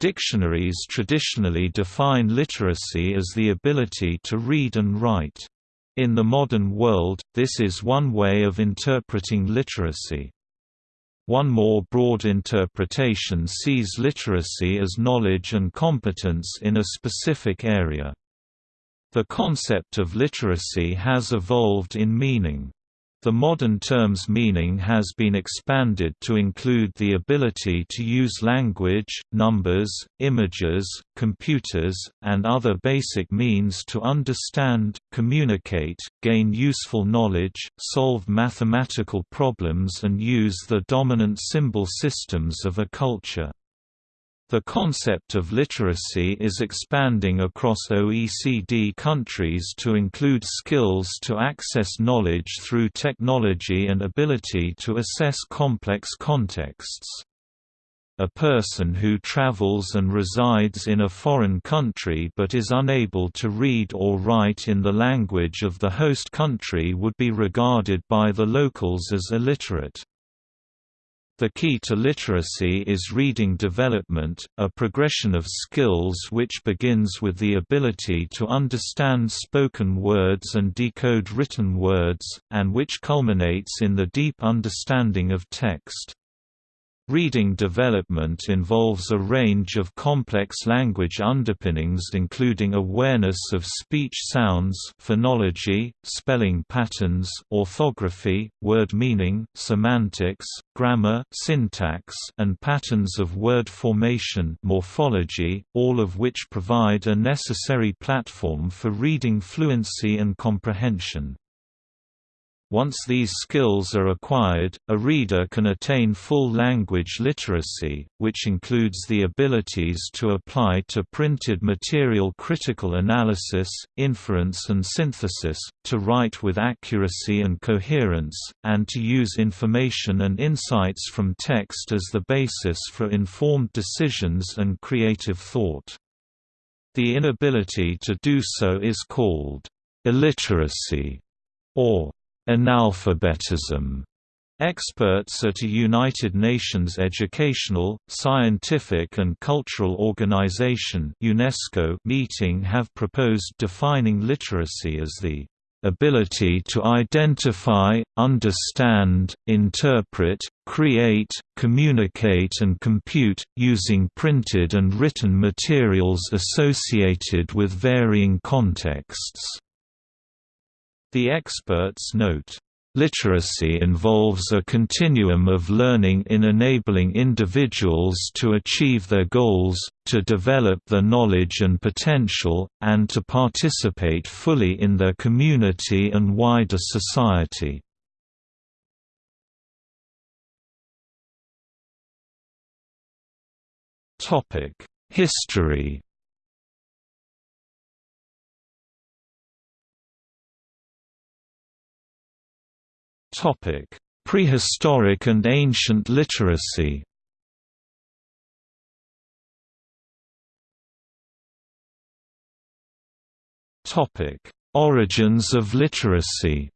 Dictionaries traditionally define literacy as the ability to read and write. In the modern world, this is one way of interpreting literacy. One more broad interpretation sees literacy as knowledge and competence in a specific area. The concept of literacy has evolved in meaning. The modern term's meaning has been expanded to include the ability to use language, numbers, images, computers, and other basic means to understand, communicate, gain useful knowledge, solve mathematical problems and use the dominant symbol systems of a culture. The concept of literacy is expanding across OECD countries to include skills to access knowledge through technology and ability to assess complex contexts. A person who travels and resides in a foreign country but is unable to read or write in the language of the host country would be regarded by the locals as illiterate. The key to literacy is reading development, a progression of skills which begins with the ability to understand spoken words and decode written words, and which culminates in the deep understanding of text. Reading development involves a range of complex language underpinnings including awareness of speech sounds phonology, spelling patterns orthography, word meaning, semantics, grammar syntax, and patterns of word formation morphology, all of which provide a necessary platform for reading fluency and comprehension. Once these skills are acquired, a reader can attain full language literacy, which includes the abilities to apply to printed material critical analysis, inference and synthesis, to write with accuracy and coherence, and to use information and insights from text as the basis for informed decisions and creative thought. The inability to do so is called illiteracy or analphabetism. Experts at a United Nations Educational, Scientific and Cultural Organization UNESCO meeting have proposed defining literacy as the ability to identify, understand, interpret, create, communicate and compute, using printed and written materials associated with varying contexts. The experts note, Literacy involves a continuum of learning in enabling individuals to achieve their goals, to develop their knowledge and potential, and to participate fully in their community and wider society. History Prehistoric and ancient literacy. Topic: Origins of literacy.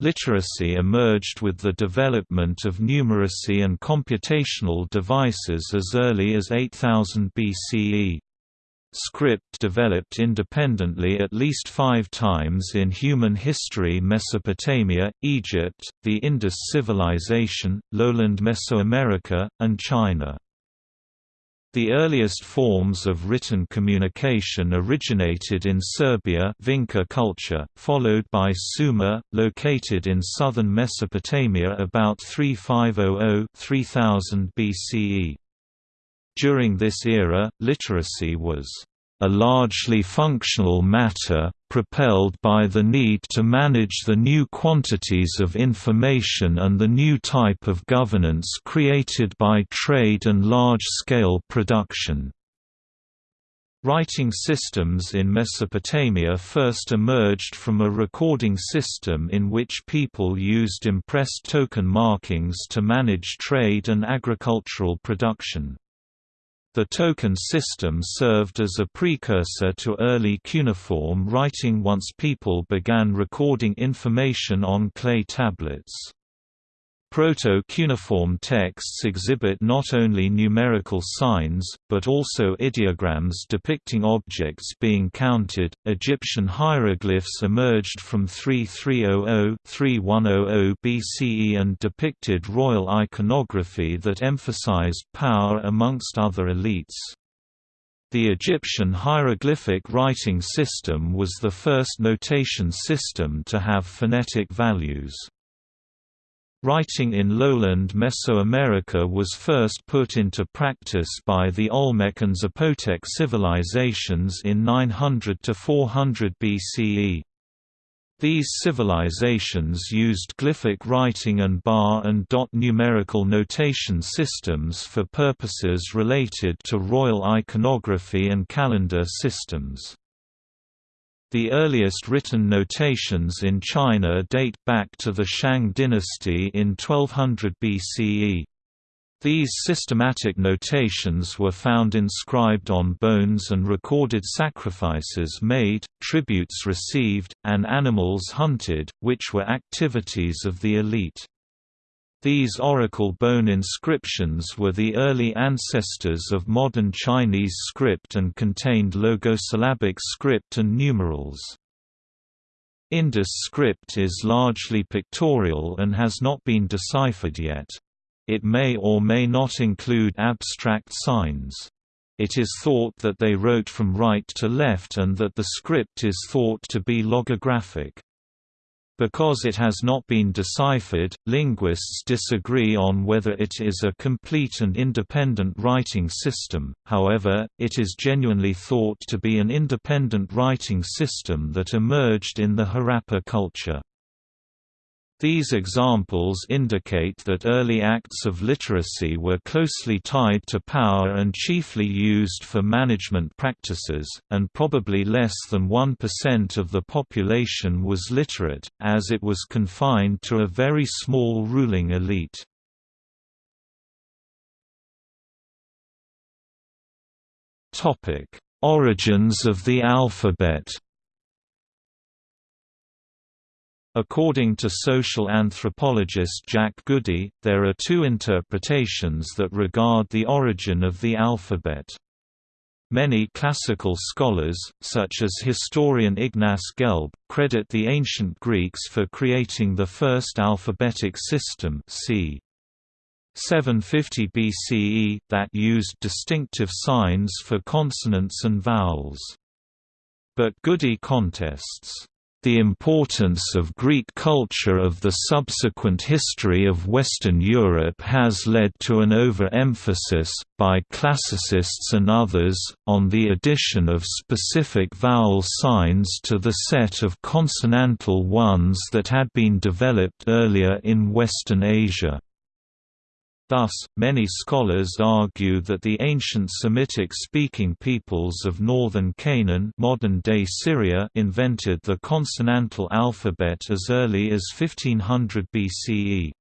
Literacy emerged with the development of numeracy and computational devices as early as 8000 BCE. Script developed independently at least five times in human history Mesopotamia, Egypt, the Indus Civilization, lowland Mesoamerica, and China. The earliest forms of written communication originated in Serbia Vinca culture, followed by Sumer, located in southern Mesopotamia about 3500–3000 BCE. During this era, literacy was a largely functional matter, propelled by the need to manage the new quantities of information and the new type of governance created by trade and large-scale production. Writing systems in Mesopotamia first emerged from a recording system in which people used impressed token markings to manage trade and agricultural production. The token system served as a precursor to early cuneiform writing once people began recording information on clay tablets. Proto-cuneiform texts exhibit not only numerical signs, but also ideograms depicting objects being counted. Egyptian hieroglyphs emerged from 3300-3100 BCE and depicted royal iconography that emphasized power amongst other elites. The Egyptian hieroglyphic writing system was the first notation system to have phonetic values. Writing in lowland Mesoamerica was first put into practice by the Olmec and Zapotec civilizations in 900 to 400 BCE. These civilizations used glyphic writing and bar and dot numerical notation systems for purposes related to royal iconography and calendar systems. The earliest written notations in China date back to the Shang dynasty in 1200 BCE. These systematic notations were found inscribed on bones and recorded sacrifices made, tributes received, and animals hunted, which were activities of the elite. These oracle bone inscriptions were the early ancestors of modern Chinese script and contained logosyllabic script and numerals. Indus script is largely pictorial and has not been deciphered yet. It may or may not include abstract signs. It is thought that they wrote from right to left and that the script is thought to be logographic. Because it has not been deciphered, linguists disagree on whether it is a complete and independent writing system, however, it is genuinely thought to be an independent writing system that emerged in the Harappa culture. These examples indicate that early acts of literacy were closely tied to power and chiefly used for management practices, and probably less than 1% of the population was literate, as it was confined to a very small ruling elite. Origins of the alphabet According to social anthropologist Jack Goody, there are two interpretations that regard the origin of the alphabet. Many classical scholars, such as historian Ignaz Gelb, credit the ancient Greeks for creating the first alphabetic system c. 750 BCE that used distinctive signs for consonants and vowels. But Goody contests the importance of Greek culture of the subsequent history of Western Europe has led to an overemphasis, by classicists and others, on the addition of specific vowel signs to the set of consonantal ones that had been developed earlier in Western Asia. Thus, many scholars argue that the ancient Semitic-speaking peoples of northern Canaan modern-day Syria invented the consonantal alphabet as early as 1500 BCE.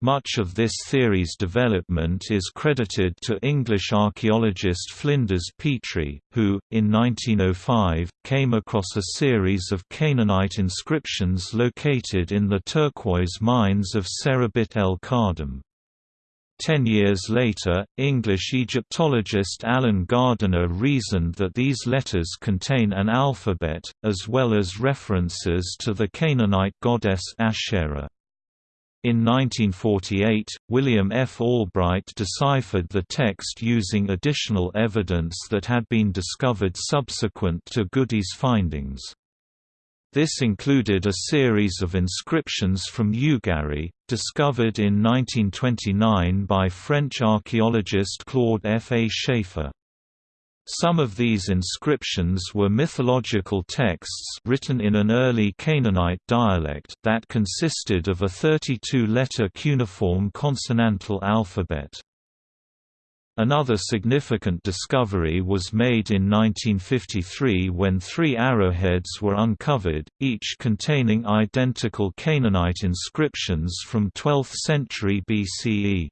Much of this theory's development is credited to English archaeologist Flinders Petrie, who, in 1905, came across a series of Canaanite inscriptions located in the turquoise mines of Serabit el Khadim. Ten years later, English Egyptologist Alan Gardiner reasoned that these letters contain an alphabet, as well as references to the Canaanite goddess Asherah. In 1948, William F. Albright deciphered the text using additional evidence that had been discovered subsequent to Goody's findings. This included a series of inscriptions from Ugarit, discovered in 1929 by French archaeologist Claude F. A. Schaeffer. Some of these inscriptions were mythological texts written in an early Canaanite dialect that consisted of a 32-letter cuneiform consonantal alphabet. Another significant discovery was made in 1953 when three arrowheads were uncovered, each containing identical Canaanite inscriptions from 12th century BCE.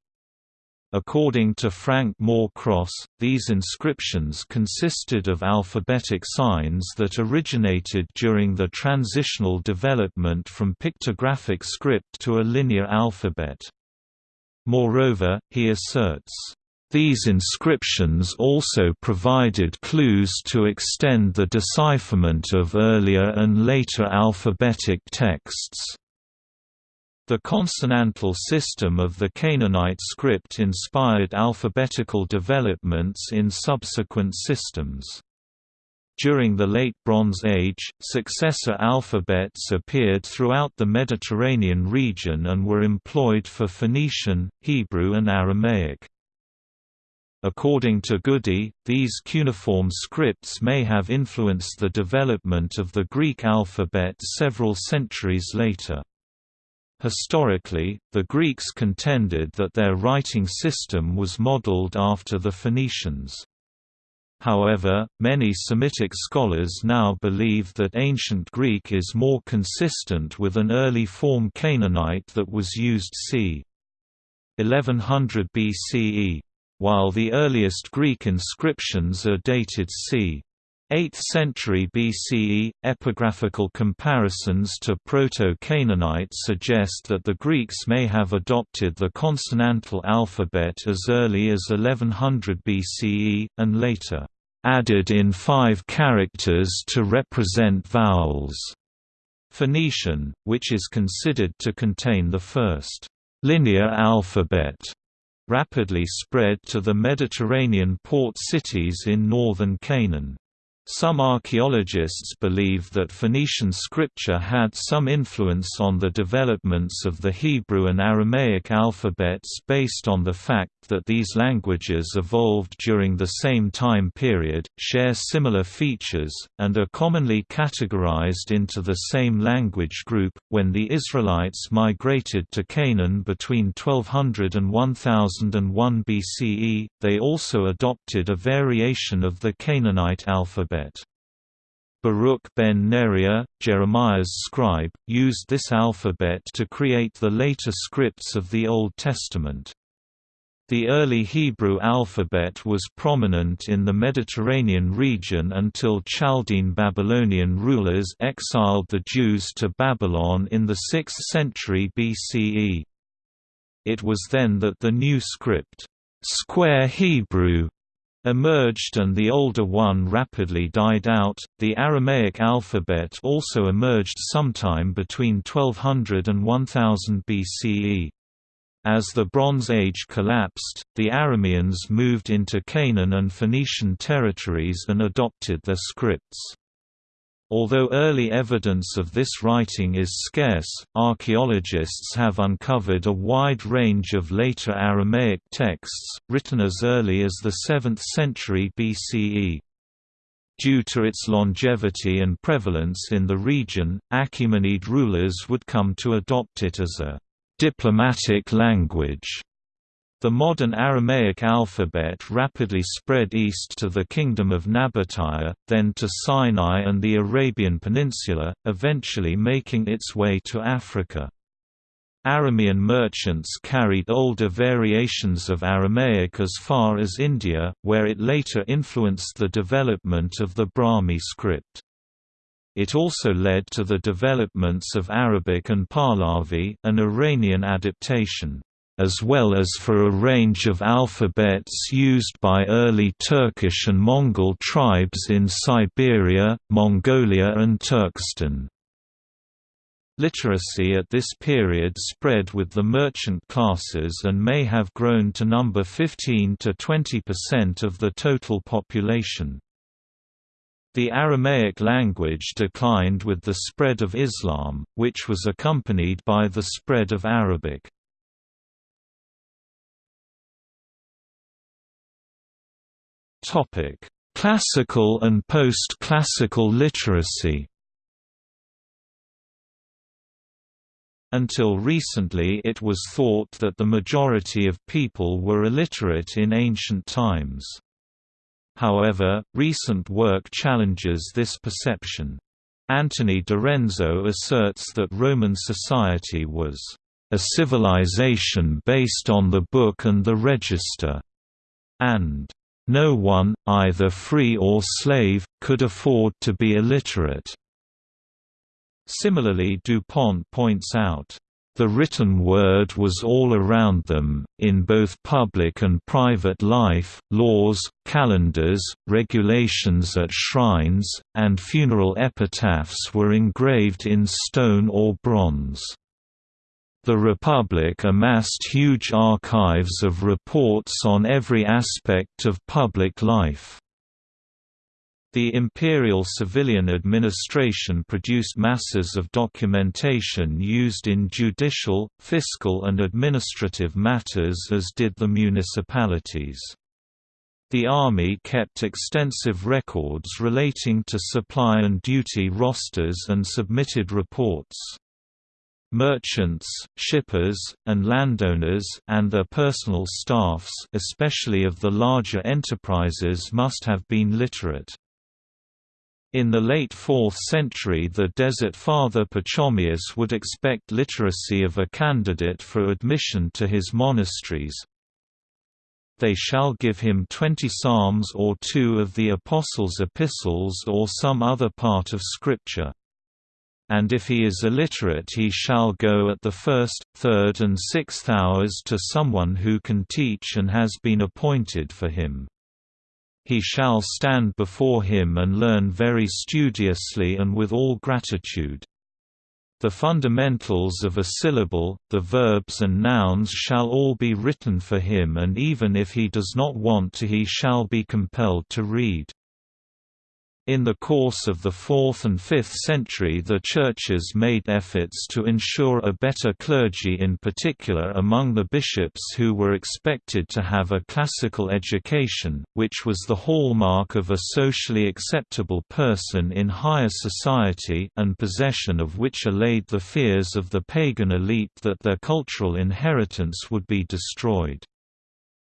According to Frank Moore Cross, these inscriptions consisted of alphabetic signs that originated during the transitional development from pictographic script to a linear alphabet. Moreover, he asserts, these inscriptions also provided clues to extend the decipherment of earlier and later alphabetic texts. The consonantal system of the Canaanite script inspired alphabetical developments in subsequent systems. During the Late Bronze Age, successor alphabets appeared throughout the Mediterranean region and were employed for Phoenician, Hebrew and Aramaic. According to Goody, these cuneiform scripts may have influenced the development of the Greek alphabet several centuries later. Historically, the Greeks contended that their writing system was modeled after the Phoenicians. However, many Semitic scholars now believe that Ancient Greek is more consistent with an early form Canaanite that was used c. 1100 BCE while the earliest Greek inscriptions are dated c. 8th century BCE, epigraphical comparisons to Proto-Canaanite suggest that the Greeks may have adopted the consonantal alphabet as early as 1100 BCE, and later, "...added in five characters to represent vowels." Phoenician, which is considered to contain the first linear alphabet rapidly spread to the Mediterranean port cities in northern Canaan. Some archaeologists believe that Phoenician scripture had some influence on the developments of the Hebrew and Aramaic alphabets based on the fact that these languages evolved during the same time period, share similar features, and are commonly categorized into the same language group. When the Israelites migrated to Canaan between 1200 and 1001 BCE, they also adopted a variation of the Canaanite alphabet alphabet. Baruch ben Neriah, Jeremiah's scribe, used this alphabet to create the later scripts of the Old Testament. The early Hebrew alphabet was prominent in the Mediterranean region until Chaldean Babylonian rulers exiled the Jews to Babylon in the 6th century BCE. It was then that the new script, Square Hebrew, emerged and the older one rapidly died out. The Aramaic alphabet also emerged sometime between 1200 and 1000 BCE. As the Bronze Age collapsed, the Arameans moved into Canaan and Phoenician territories and adopted their scripts. Although early evidence of this writing is scarce, archaeologists have uncovered a wide range of later Aramaic texts, written as early as the 7th century BCE. Due to its longevity and prevalence in the region, Achaemenid rulers would come to adopt it as a diplomatic language. The modern Aramaic alphabet rapidly spread east to the Kingdom of Nabataea, then to Sinai and the Arabian Peninsula, eventually making its way to Africa. Aramean merchants carried older variations of Aramaic as far as India, where it later influenced the development of the Brahmi script. It also led to the developments of Arabic and Pahlavi, an Iranian adaptation as well as for a range of alphabets used by early Turkish and Mongol tribes in Siberia, Mongolia and Turkestan. Literacy at this period spread with the merchant classes and may have grown to number 15 to 20% of the total population. The Aramaic language declined with the spread of Islam, which was accompanied by the spread of Arabic. Classical and post-classical literacy. Until recently it was thought that the majority of people were illiterate in ancient times. However, recent work challenges this perception. Anthony DiRenzo asserts that Roman society was a civilization based on the book and the register, and no one, either free or slave, could afford to be illiterate. Similarly DuPont points out, The written word was all around them, in both public and private life, laws, calendars, regulations at shrines, and funeral epitaphs were engraved in stone or bronze. The Republic amassed huge archives of reports on every aspect of public life. The imperial civilian administration produced masses of documentation used in judicial, fiscal and administrative matters as did the municipalities. The army kept extensive records relating to supply and duty rosters and submitted reports. Merchants, shippers, and landowners and their personal staffs especially of the larger enterprises must have been literate. In the late 4th century the Desert Father Pachomius would expect literacy of a candidate for admission to his monasteries. They shall give him twenty psalms or two of the Apostles' epistles or some other part of Scripture. And if he is illiterate he shall go at the first, third and sixth hours to someone who can teach and has been appointed for him he shall stand before him and learn very studiously and with all gratitude. The fundamentals of a syllable, the verbs and nouns shall all be written for him and even if he does not want to he shall be compelled to read. In the course of the 4th and 5th century the churches made efforts to ensure a better clergy in particular among the bishops who were expected to have a classical education, which was the hallmark of a socially acceptable person in higher society and possession of which allayed the fears of the pagan elite that their cultural inheritance would be destroyed.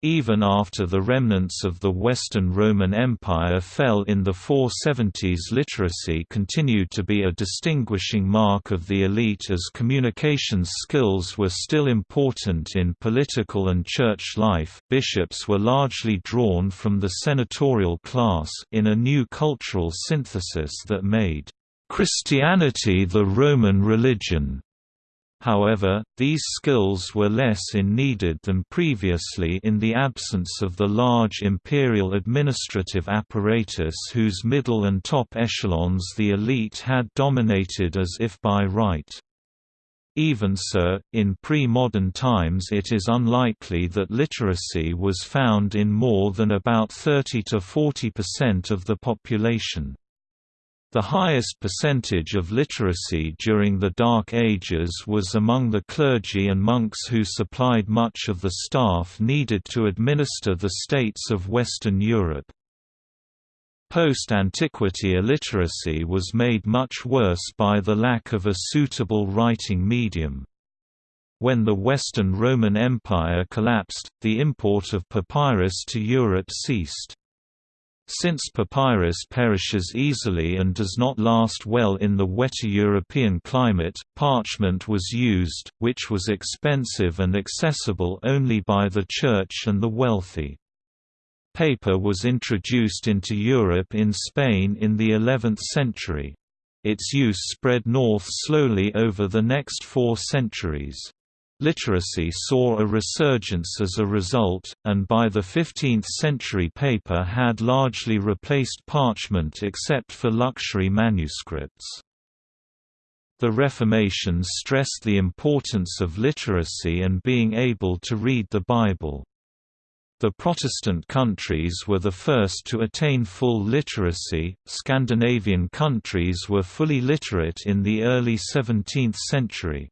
Even after the remnants of the Western Roman Empire fell in the 470s literacy continued to be a distinguishing mark of the elite as communications skills were still important in political and church life. Bishops were largely drawn from the senatorial class in a new cultural synthesis that made Christianity the Roman religion However, these skills were less in needed than previously in the absence of the large imperial administrative apparatus whose middle and top echelons the elite had dominated as if by right. Even so, in pre-modern times it is unlikely that literacy was found in more than about 30 to 40% of the population. The highest percentage of literacy during the Dark Ages was among the clergy and monks who supplied much of the staff needed to administer the states of Western Europe. Post-antiquity illiteracy was made much worse by the lack of a suitable writing medium. When the Western Roman Empire collapsed, the import of papyrus to Europe ceased. Since papyrus perishes easily and does not last well in the wetter European climate, parchment was used, which was expensive and accessible only by the church and the wealthy. Paper was introduced into Europe in Spain in the 11th century. Its use spread north slowly over the next four centuries. Literacy saw a resurgence as a result, and by the 15th century paper had largely replaced parchment except for luxury manuscripts. The Reformation stressed the importance of literacy and being able to read the Bible. The Protestant countries were the first to attain full literacy. Scandinavian countries were fully literate in the early 17th century.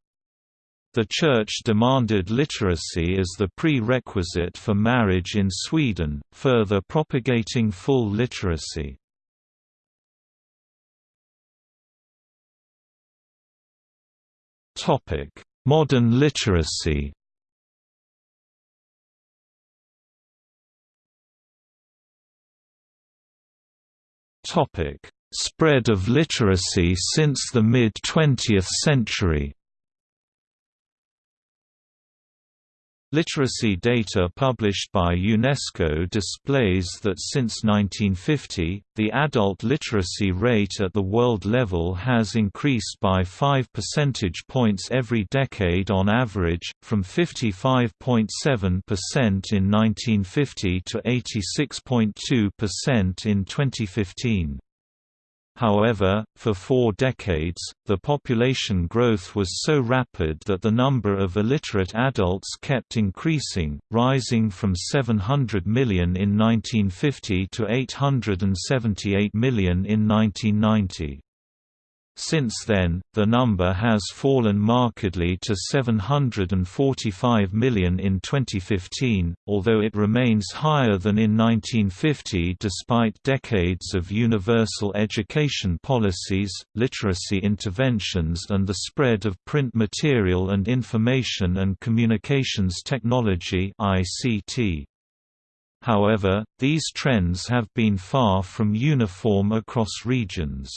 The Church demanded literacy as the prerequisite for marriage in Sweden, further propagating full literacy. Modern literacy Spread of literacy since the mid-20th century Literacy data published by UNESCO displays that since 1950, the adult literacy rate at the world level has increased by 5 percentage points every decade on average, from 55.7% in 1950 to 86.2% in 2015. However, for four decades, the population growth was so rapid that the number of illiterate adults kept increasing, rising from 700 million in 1950 to 878 million in 1990. Since then, the number has fallen markedly to 745 million in 2015, although it remains higher than in 1950 despite decades of universal education policies, literacy interventions and the spread of print material and information and communications technology ICT. However, these trends have been far from uniform across regions.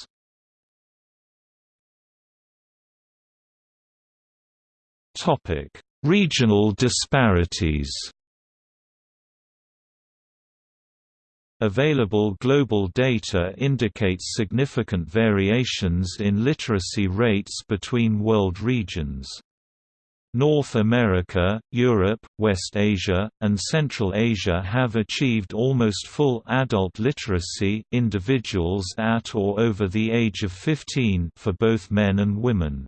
Topic: Regional disparities. Available global data indicates significant variations in literacy rates between world regions. North America, Europe, West Asia, and Central Asia have achieved almost full adult literacy individuals at or over the age of 15 for both men and women.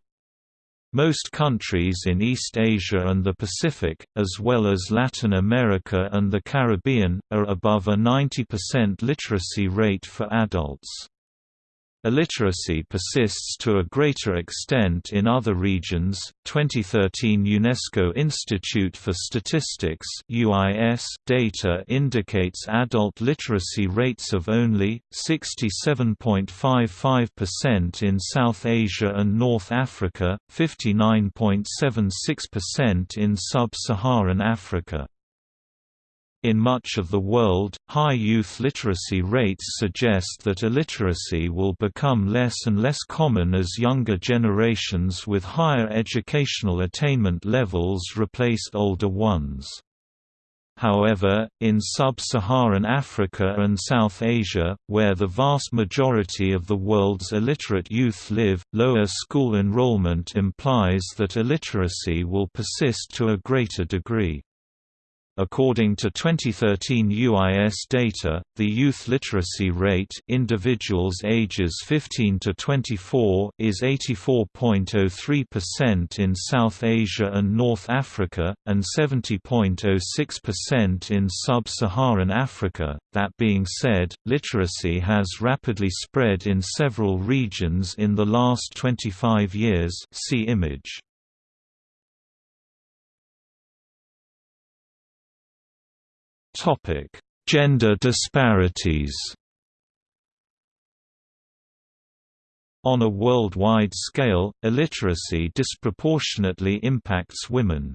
Most countries in East Asia and the Pacific, as well as Latin America and the Caribbean, are above a 90% literacy rate for adults. Illiteracy persists to a greater extent in other regions. 2013 UNESCO Institute for Statistics (UIS) data indicates adult literacy rates of only 67.55% in South Asia and North Africa, 59.76% in sub-Saharan Africa. In much of the world, high youth literacy rates suggest that illiteracy will become less and less common as younger generations with higher educational attainment levels replace older ones. However, in sub-Saharan Africa and South Asia, where the vast majority of the world's illiterate youth live, lower school enrollment implies that illiteracy will persist to a greater degree. According to 2013 UIS data, the youth literacy rate individuals ages 15 to 24 is 84.03% in South Asia and North Africa, and 70.06% in sub-Saharan Africa. That being said, literacy has rapidly spread in several regions in the last 25 years see image. Topic: Gender disparities. On a worldwide scale, illiteracy disproportionately impacts women.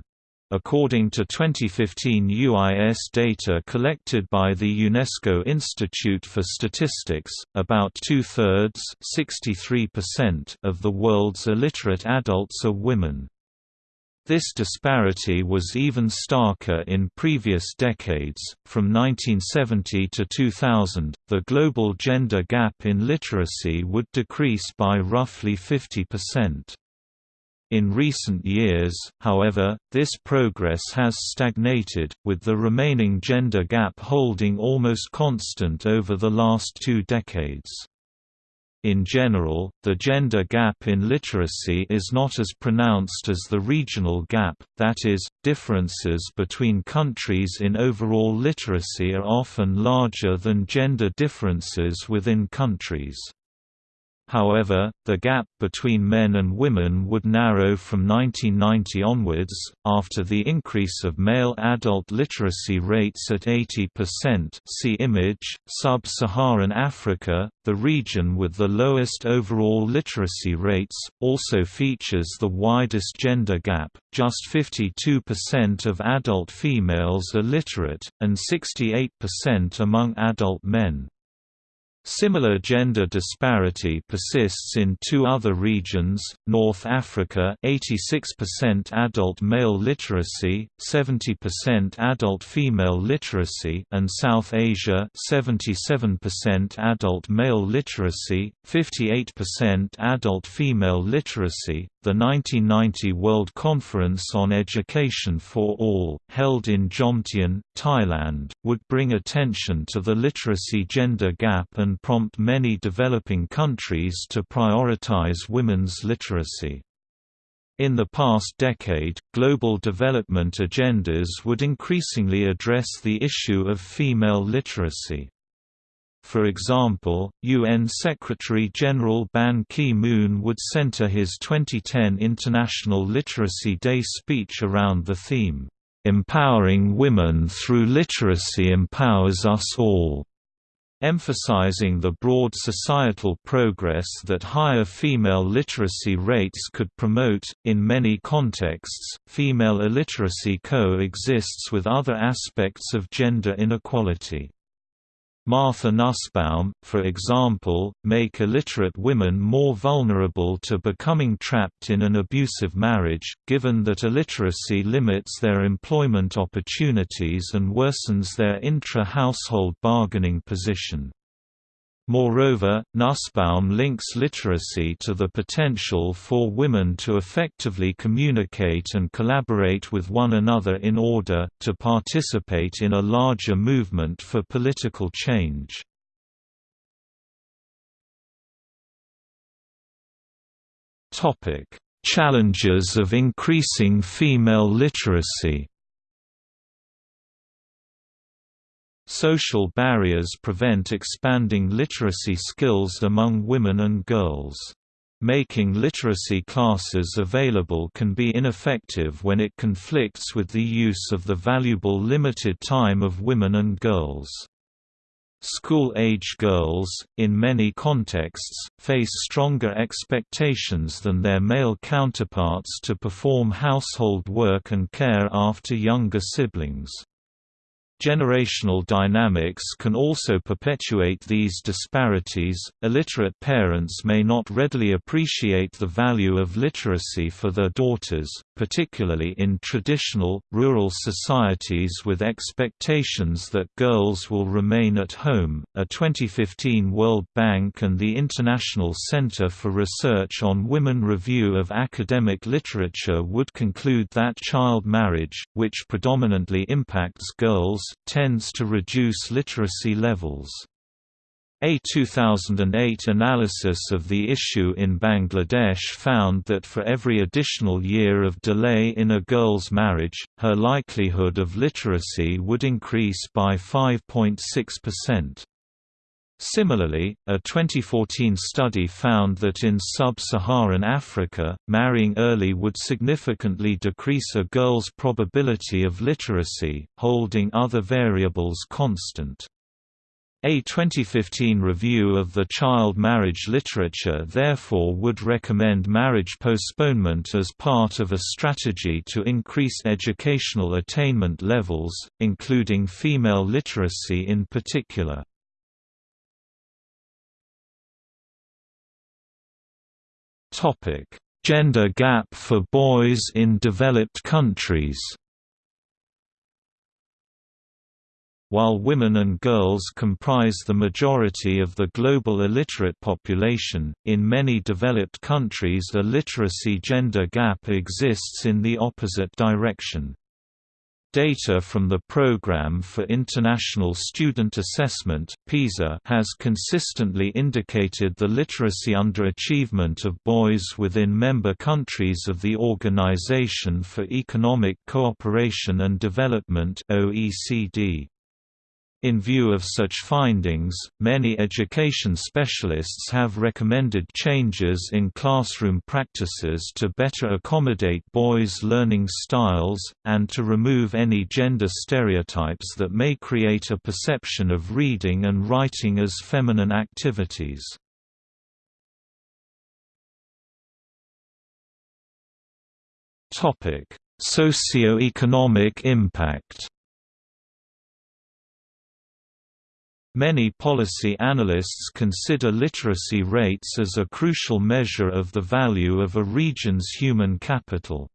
According to 2015 UIS data collected by the UNESCO Institute for Statistics, about two-thirds of the world's illiterate adults are women. This disparity was even starker in previous decades. From 1970 to 2000, the global gender gap in literacy would decrease by roughly 50%. In recent years, however, this progress has stagnated, with the remaining gender gap holding almost constant over the last two decades. In general, the gender gap in literacy is not as pronounced as the regional gap, that is, differences between countries in overall literacy are often larger than gender differences within countries. However, the gap between men and women would narrow from 1990 onwards, after the increase of male adult literacy rates at 80% see image. Sub-Saharan Africa, the region with the lowest overall literacy rates, also features the widest gender gap, just 52% of adult females are literate, and 68% among adult men. Similar gender disparity persists in two other regions, North Africa 86% adult male literacy, 70% adult female literacy and South Asia 77% adult male literacy, 58% adult female literacy. The 1990 World Conference on Education for All, held in Jomtien, Thailand, would bring attention to the literacy gender gap and prompt many developing countries to prioritize women's literacy. In the past decade, global development agendas would increasingly address the issue of female literacy. For example, UN Secretary-General Ban Ki-moon would center his 2010 International Literacy Day speech around the theme, "'Empowering Women Through Literacy Empowers Us All' emphasizing the broad societal progress that higher female literacy rates could promote. In many contexts, female illiteracy coexists with other aspects of gender inequality. Martha Nussbaum, for example, make illiterate women more vulnerable to becoming trapped in an abusive marriage, given that illiteracy limits their employment opportunities and worsens their intra-household bargaining position. Moreover, Nussbaum links literacy to the potential for women to effectively communicate and collaborate with one another in order, to participate in a larger movement for political change. Challenges of increasing female literacy Social barriers prevent expanding literacy skills among women and girls. Making literacy classes available can be ineffective when it conflicts with the use of the valuable limited time of women and girls. School-age girls, in many contexts, face stronger expectations than their male counterparts to perform household work and care after younger siblings. Generational dynamics can also perpetuate these disparities. Illiterate parents may not readily appreciate the value of literacy for their daughters, particularly in traditional, rural societies with expectations that girls will remain at home. A 2015 World Bank and the International Center for Research on Women review of academic literature would conclude that child marriage, which predominantly impacts girls, tends to reduce literacy levels. A 2008 analysis of the issue in Bangladesh found that for every additional year of delay in a girl's marriage, her likelihood of literacy would increase by 5.6%. Similarly, a 2014 study found that in sub-Saharan Africa, marrying early would significantly decrease a girl's probability of literacy, holding other variables constant. A 2015 review of the child marriage literature therefore would recommend marriage postponement as part of a strategy to increase educational attainment levels, including female literacy in particular. Gender gap for boys in developed countries. While women and girls comprise the majority of the global illiterate population, in many developed countries a literacy gender gap exists in the opposite direction. Data from the Programme for International Student Assessment (PISA) has consistently indicated the literacy underachievement of boys within member countries of the Organization for Economic Cooperation and Development (OECD). In view of such findings, many education specialists have recommended changes in classroom practices to better accommodate boys' learning styles, and to remove any gender stereotypes that may create a perception of reading and writing as feminine activities. Socio-economic impact Many policy analysts consider literacy rates as a crucial measure of the value of a region's human capital.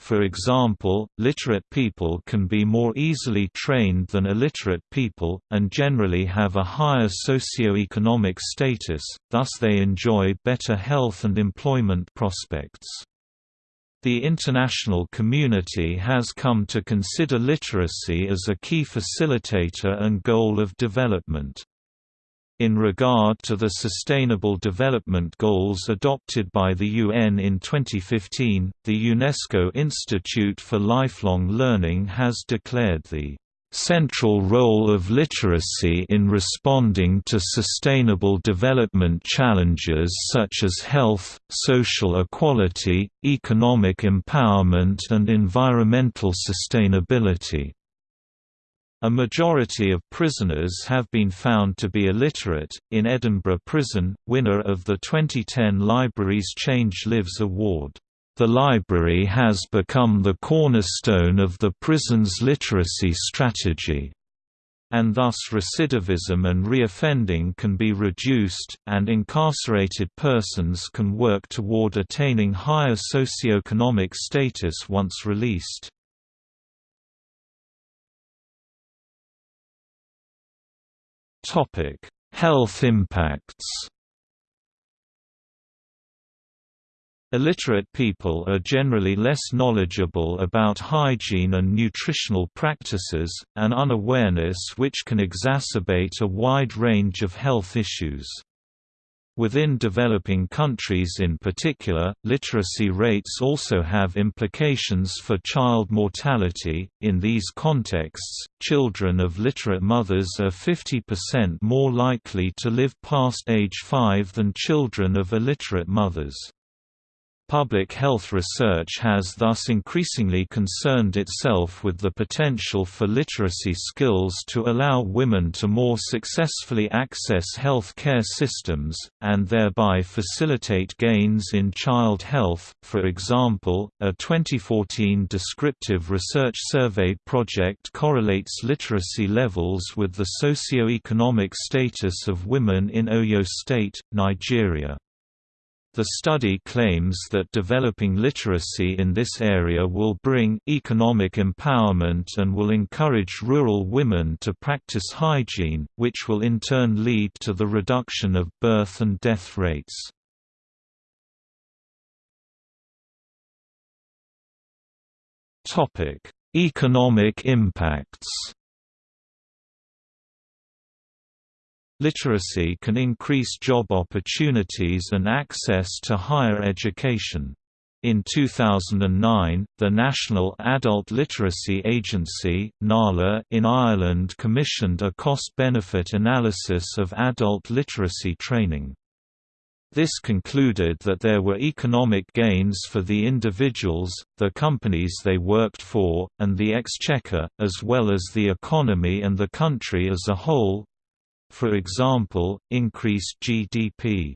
For example, literate people can be more easily trained than illiterate people, and generally have a higher socio-economic status, thus they enjoy better health and employment prospects. The international community has come to consider literacy as a key facilitator and goal of development. In regard to the Sustainable Development Goals adopted by the UN in 2015, the UNESCO Institute for Lifelong Learning has declared the central role of literacy in responding to sustainable development challenges such as health, social equality, economic empowerment and environmental sustainability. A majority of prisoners have been found to be illiterate. In Edinburgh Prison, winner of the 2010 Libraries Change Lives Award. The library has become the cornerstone of the prison's literacy strategy and thus recidivism and reoffending can be reduced, and incarcerated persons can work toward attaining higher socioeconomic status once released. Health impacts Illiterate people are generally less knowledgeable about hygiene and nutritional practices, an unawareness which can exacerbate a wide range of health issues. Within developing countries in particular, literacy rates also have implications for child mortality. In these contexts, children of literate mothers are 50% more likely to live past age 5 than children of illiterate mothers. Public health research has thus increasingly concerned itself with the potential for literacy skills to allow women to more successfully access health care systems, and thereby facilitate gains in child health. For example, a 2014 descriptive research survey project correlates literacy levels with the socio-economic status of women in Oyo State, Nigeria. The study claims that developing literacy in this area will bring economic empowerment and will encourage rural women to practice hygiene, which will in turn lead to the reduction of birth and death rates. Economic impacts Literacy can increase job opportunities and access to higher education. In 2009, the National Adult Literacy Agency (NALA) in Ireland commissioned a cost-benefit analysis of adult literacy training. This concluded that there were economic gains for the individuals, the companies they worked for, and the exchequer, as well as the economy and the country as a whole, for example, increased GDP.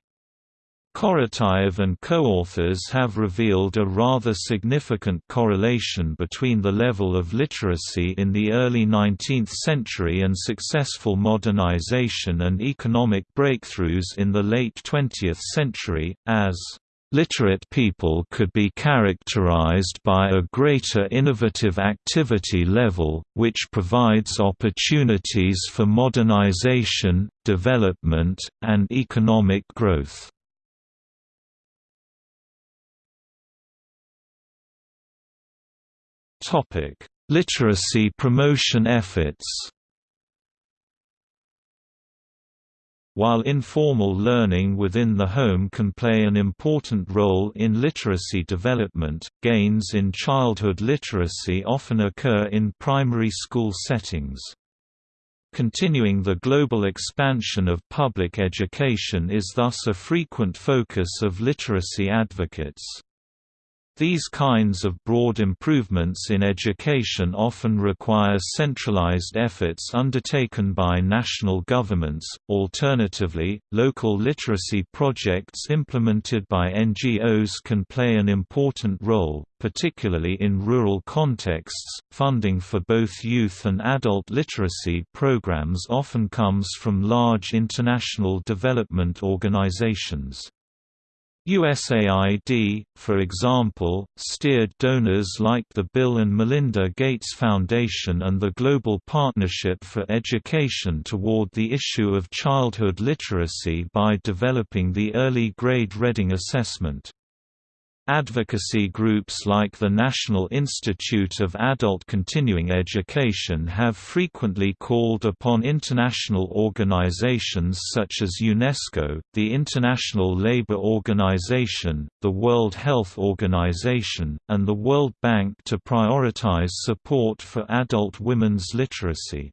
Korotayev and co-authors have revealed a rather significant correlation between the level of literacy in the early 19th century and successful modernization and economic breakthroughs in the late 20th century, as Literate people could be characterized by a greater innovative activity level, which provides opportunities for modernization, development, and economic growth. Literacy promotion efforts While informal learning within the home can play an important role in literacy development, gains in childhood literacy often occur in primary school settings. Continuing the global expansion of public education is thus a frequent focus of literacy advocates. These kinds of broad improvements in education often require centralized efforts undertaken by national governments, alternatively, local literacy projects implemented by NGOs can play an important role, particularly in rural contexts. Funding for both youth and adult literacy programs often comes from large international development organizations. USAID, for example, steered donors like the Bill and Melinda Gates Foundation and the Global Partnership for Education toward the issue of childhood literacy by developing the Early Grade Reading Assessment. Advocacy groups like the National Institute of Adult Continuing Education have frequently called upon international organizations such as UNESCO, the International Labour Organization, the World Health Organization, and the World Bank to prioritize support for adult women's literacy.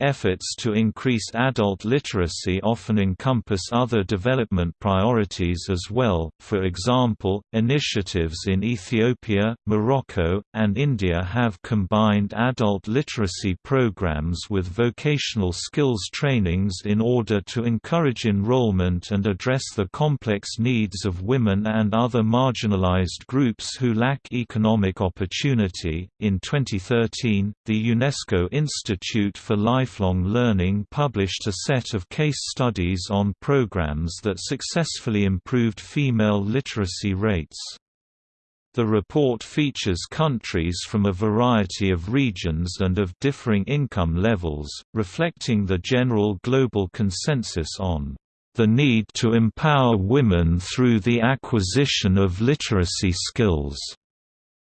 Efforts to increase adult literacy often encompass other development priorities as well, for example, initiatives in Ethiopia, Morocco, and India have combined adult literacy programs with vocational skills trainings in order to encourage enrollment and address the complex needs of women and other marginalized groups who lack economic opportunity. In 2013, the UNESCO Institute for Life Lifelong Learning published a set of case studies on programs that successfully improved female literacy rates. The report features countries from a variety of regions and of differing income levels, reflecting the general global consensus on the need to empower women through the acquisition of literacy skills.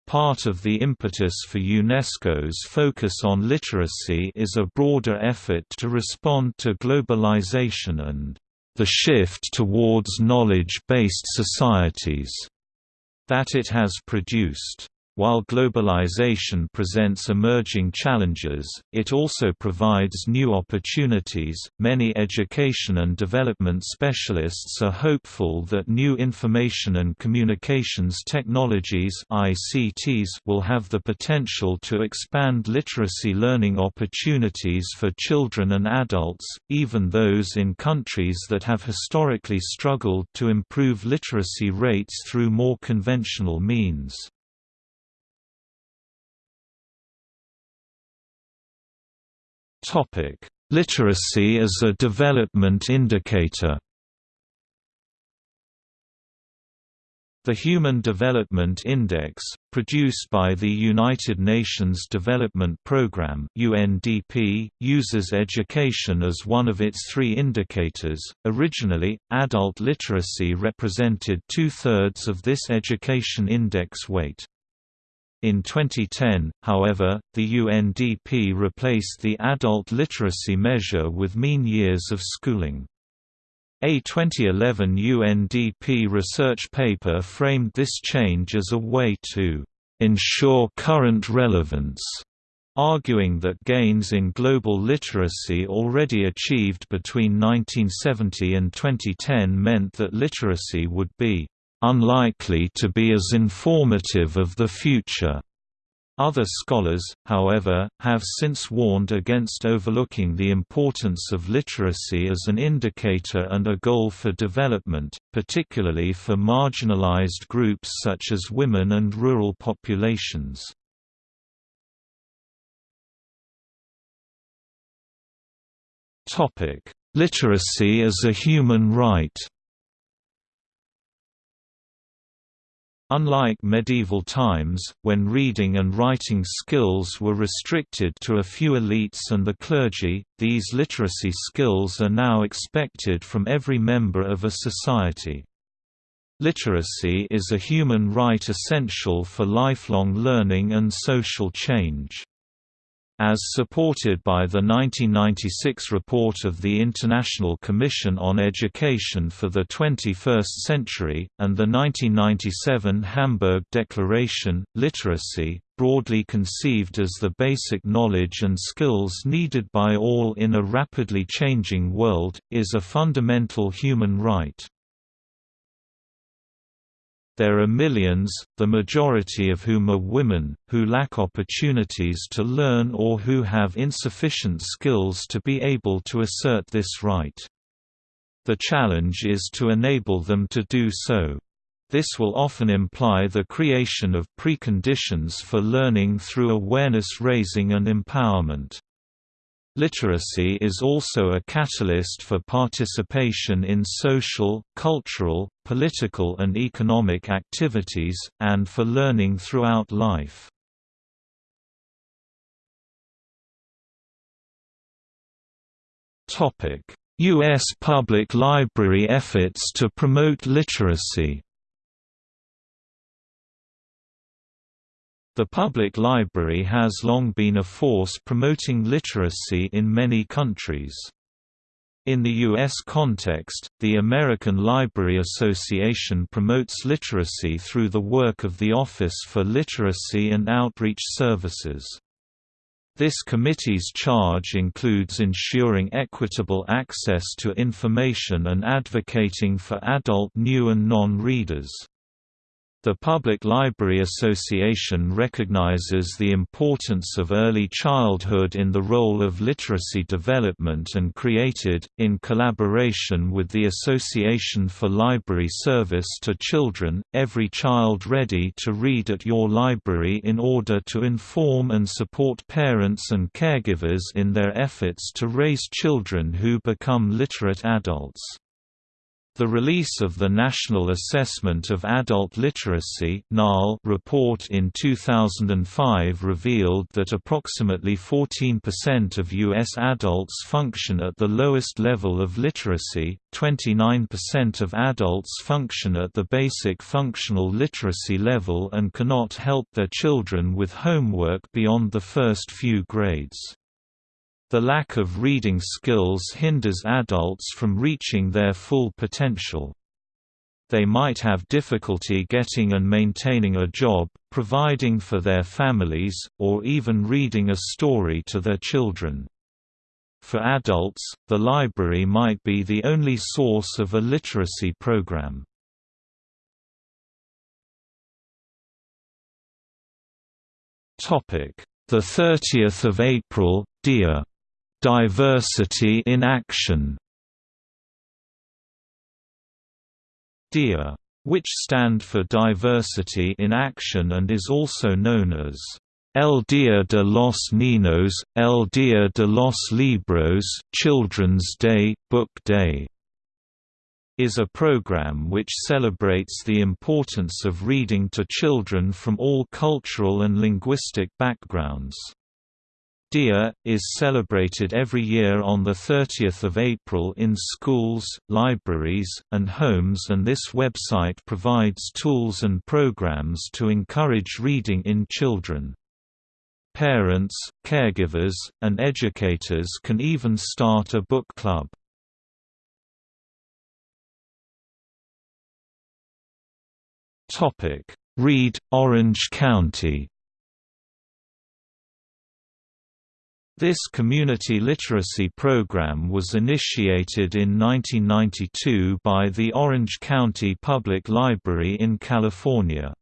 Part of the impetus for UNESCO's focus on literacy is a broader effort to respond to globalization and the shift towards knowledge-based societies that it has produced. While globalization presents emerging challenges, it also provides new opportunities. Many education and development specialists are hopeful that new information and communications technologies (ICTs) will have the potential to expand literacy learning opportunities for children and adults, even those in countries that have historically struggled to improve literacy rates through more conventional means. Literacy as a development indicator. The Human Development Index, produced by the United Nations Development Programme (UNDP), uses education as one of its three indicators. Originally, adult literacy represented two-thirds of this education index weight. In 2010, however, the UNDP replaced the adult literacy measure with mean years of schooling. A 2011 UNDP research paper framed this change as a way to ensure current relevance, arguing that gains in global literacy already achieved between 1970 and 2010 meant that literacy would be unlikely to be as informative of the future. Other scholars, however, have since warned against overlooking the importance of literacy as an indicator and a goal for development, particularly for marginalized groups such as women and rural populations. Literacy as a human right Unlike medieval times, when reading and writing skills were restricted to a few elites and the clergy, these literacy skills are now expected from every member of a society. Literacy is a human right essential for lifelong learning and social change. As supported by the 1996 report of the International Commission on Education for the 21st Century, and the 1997 Hamburg Declaration, literacy, broadly conceived as the basic knowledge and skills needed by all in a rapidly changing world, is a fundamental human right. There are millions, the majority of whom are women, who lack opportunities to learn or who have insufficient skills to be able to assert this right. The challenge is to enable them to do so. This will often imply the creation of preconditions for learning through awareness raising and empowerment. Literacy is also a catalyst for participation in social, cultural, political and economic activities, and for learning throughout life. U.S. public library efforts to promote literacy The public library has long been a force promoting literacy in many countries. In the U.S. context, the American Library Association promotes literacy through the work of the Office for Literacy and Outreach Services. This committee's charge includes ensuring equitable access to information and advocating for adult new and non-readers. The Public Library Association recognizes the importance of early childhood in the role of literacy development and created, in collaboration with the Association for Library Service to Children, Every Child Ready to Read at Your Library in order to inform and support parents and caregivers in their efforts to raise children who become literate adults. The release of the National Assessment of Adult Literacy report in 2005 revealed that approximately 14% of U.S. adults function at the lowest level of literacy, 29% of adults function at the basic functional literacy level and cannot help their children with homework beyond the first few grades. The lack of reading skills hinders adults from reaching their full potential. They might have difficulty getting and maintaining a job, providing for their families, or even reading a story to their children. For adults, the library might be the only source of a literacy program. The 30th of April, DIA Diversity in Action DIA, which stand for Diversity in Action and is also known as El Día de los Niños, El Día de los Libros Children's Day, Book Day, is a program which celebrates the importance of reading to children from all cultural and linguistic backgrounds. Dia, is celebrated every year on 30 April in schools, libraries, and homes and this website provides tools and programs to encourage reading in children. Parents, caregivers, and educators can even start a book club. Read, Orange County This community literacy program was initiated in 1992 by the Orange County Public Library in California.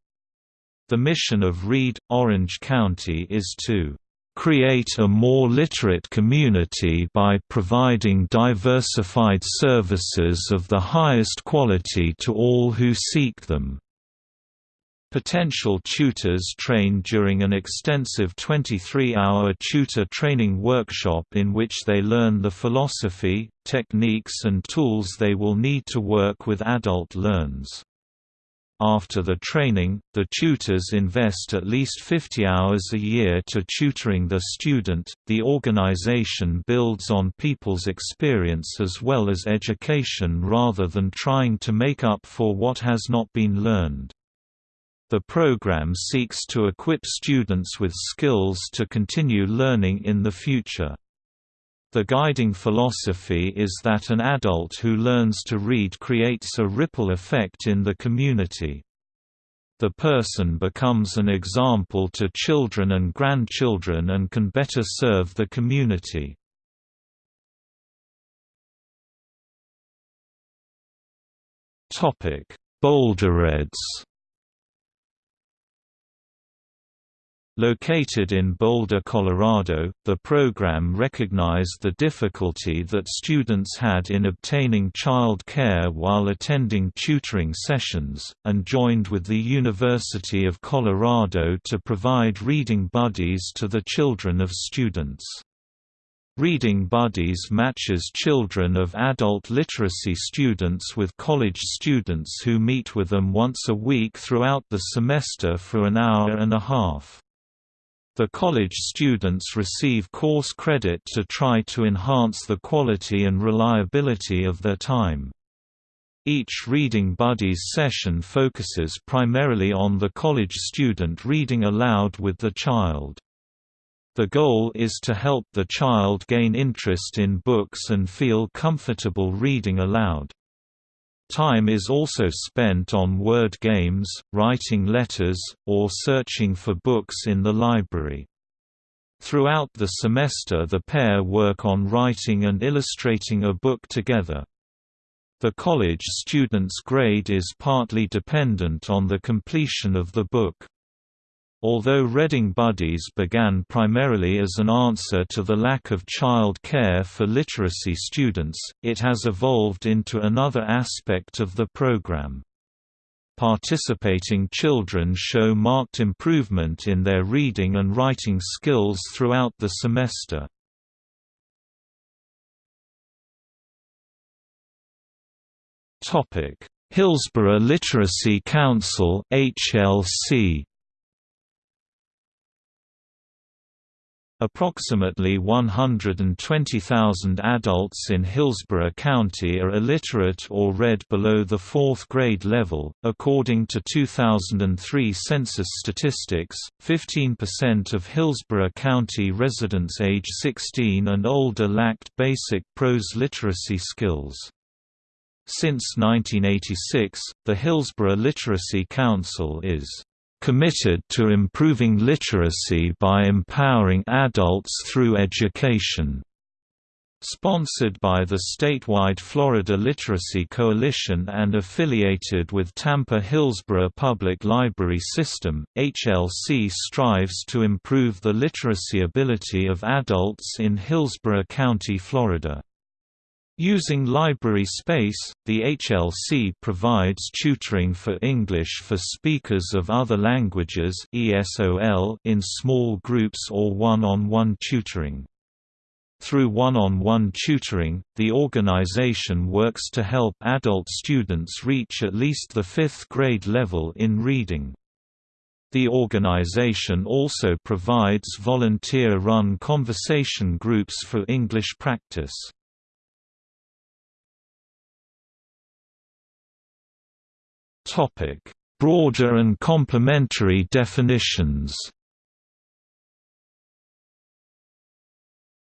The mission of Read, Orange County is to create a more literate community by providing diversified services of the highest quality to all who seek them. Potential tutors train during an extensive 23-hour tutor training workshop in which they learn the philosophy, techniques and tools they will need to work with adult learns. After the training, the tutors invest at least 50 hours a year to tutoring the student. The organization builds on people's experience as well as education rather than trying to make up for what has not been learned. The program seeks to equip students with skills to continue learning in the future. The guiding philosophy is that an adult who learns to read creates a ripple effect in the community. The person becomes an example to children and grandchildren and can better serve the community. BoulderReads Located in Boulder, Colorado, the program recognized the difficulty that students had in obtaining child care while attending tutoring sessions, and joined with the University of Colorado to provide reading buddies to the children of students. Reading Buddies matches children of adult literacy students with college students who meet with them once a week throughout the semester for an hour and a half. The college students receive course credit to try to enhance the quality and reliability of their time. Each Reading Buddies session focuses primarily on the college student reading aloud with the child. The goal is to help the child gain interest in books and feel comfortable reading aloud. Time is also spent on word games, writing letters, or searching for books in the library. Throughout the semester the pair work on writing and illustrating a book together. The college student's grade is partly dependent on the completion of the book. Although Reading Buddies began primarily as an answer to the lack of child care for literacy students, it has evolved into another aspect of the program. Participating children show marked improvement in their reading and writing skills throughout the semester. Hillsborough Literacy Council HLC Approximately 120,000 adults in Hillsborough County are illiterate or read below the fourth grade level. According to 2003 census statistics, 15% of Hillsborough County residents age 16 and older lacked basic prose literacy skills. Since 1986, the Hillsborough Literacy Council is committed to improving literacy by empowering adults through education. Sponsored by the statewide Florida Literacy Coalition and affiliated with Tampa Hillsborough Public Library System, HLC strives to improve the literacy ability of adults in Hillsborough County, Florida. Using library space, the HLC provides tutoring for English for speakers of other languages in small groups or one-on-one -on -one tutoring. Through one-on-one -on -one tutoring, the organization works to help adult students reach at least the fifth grade level in reading. The organization also provides volunteer-run conversation groups for English practice. Topic: Broader and complementary definitions.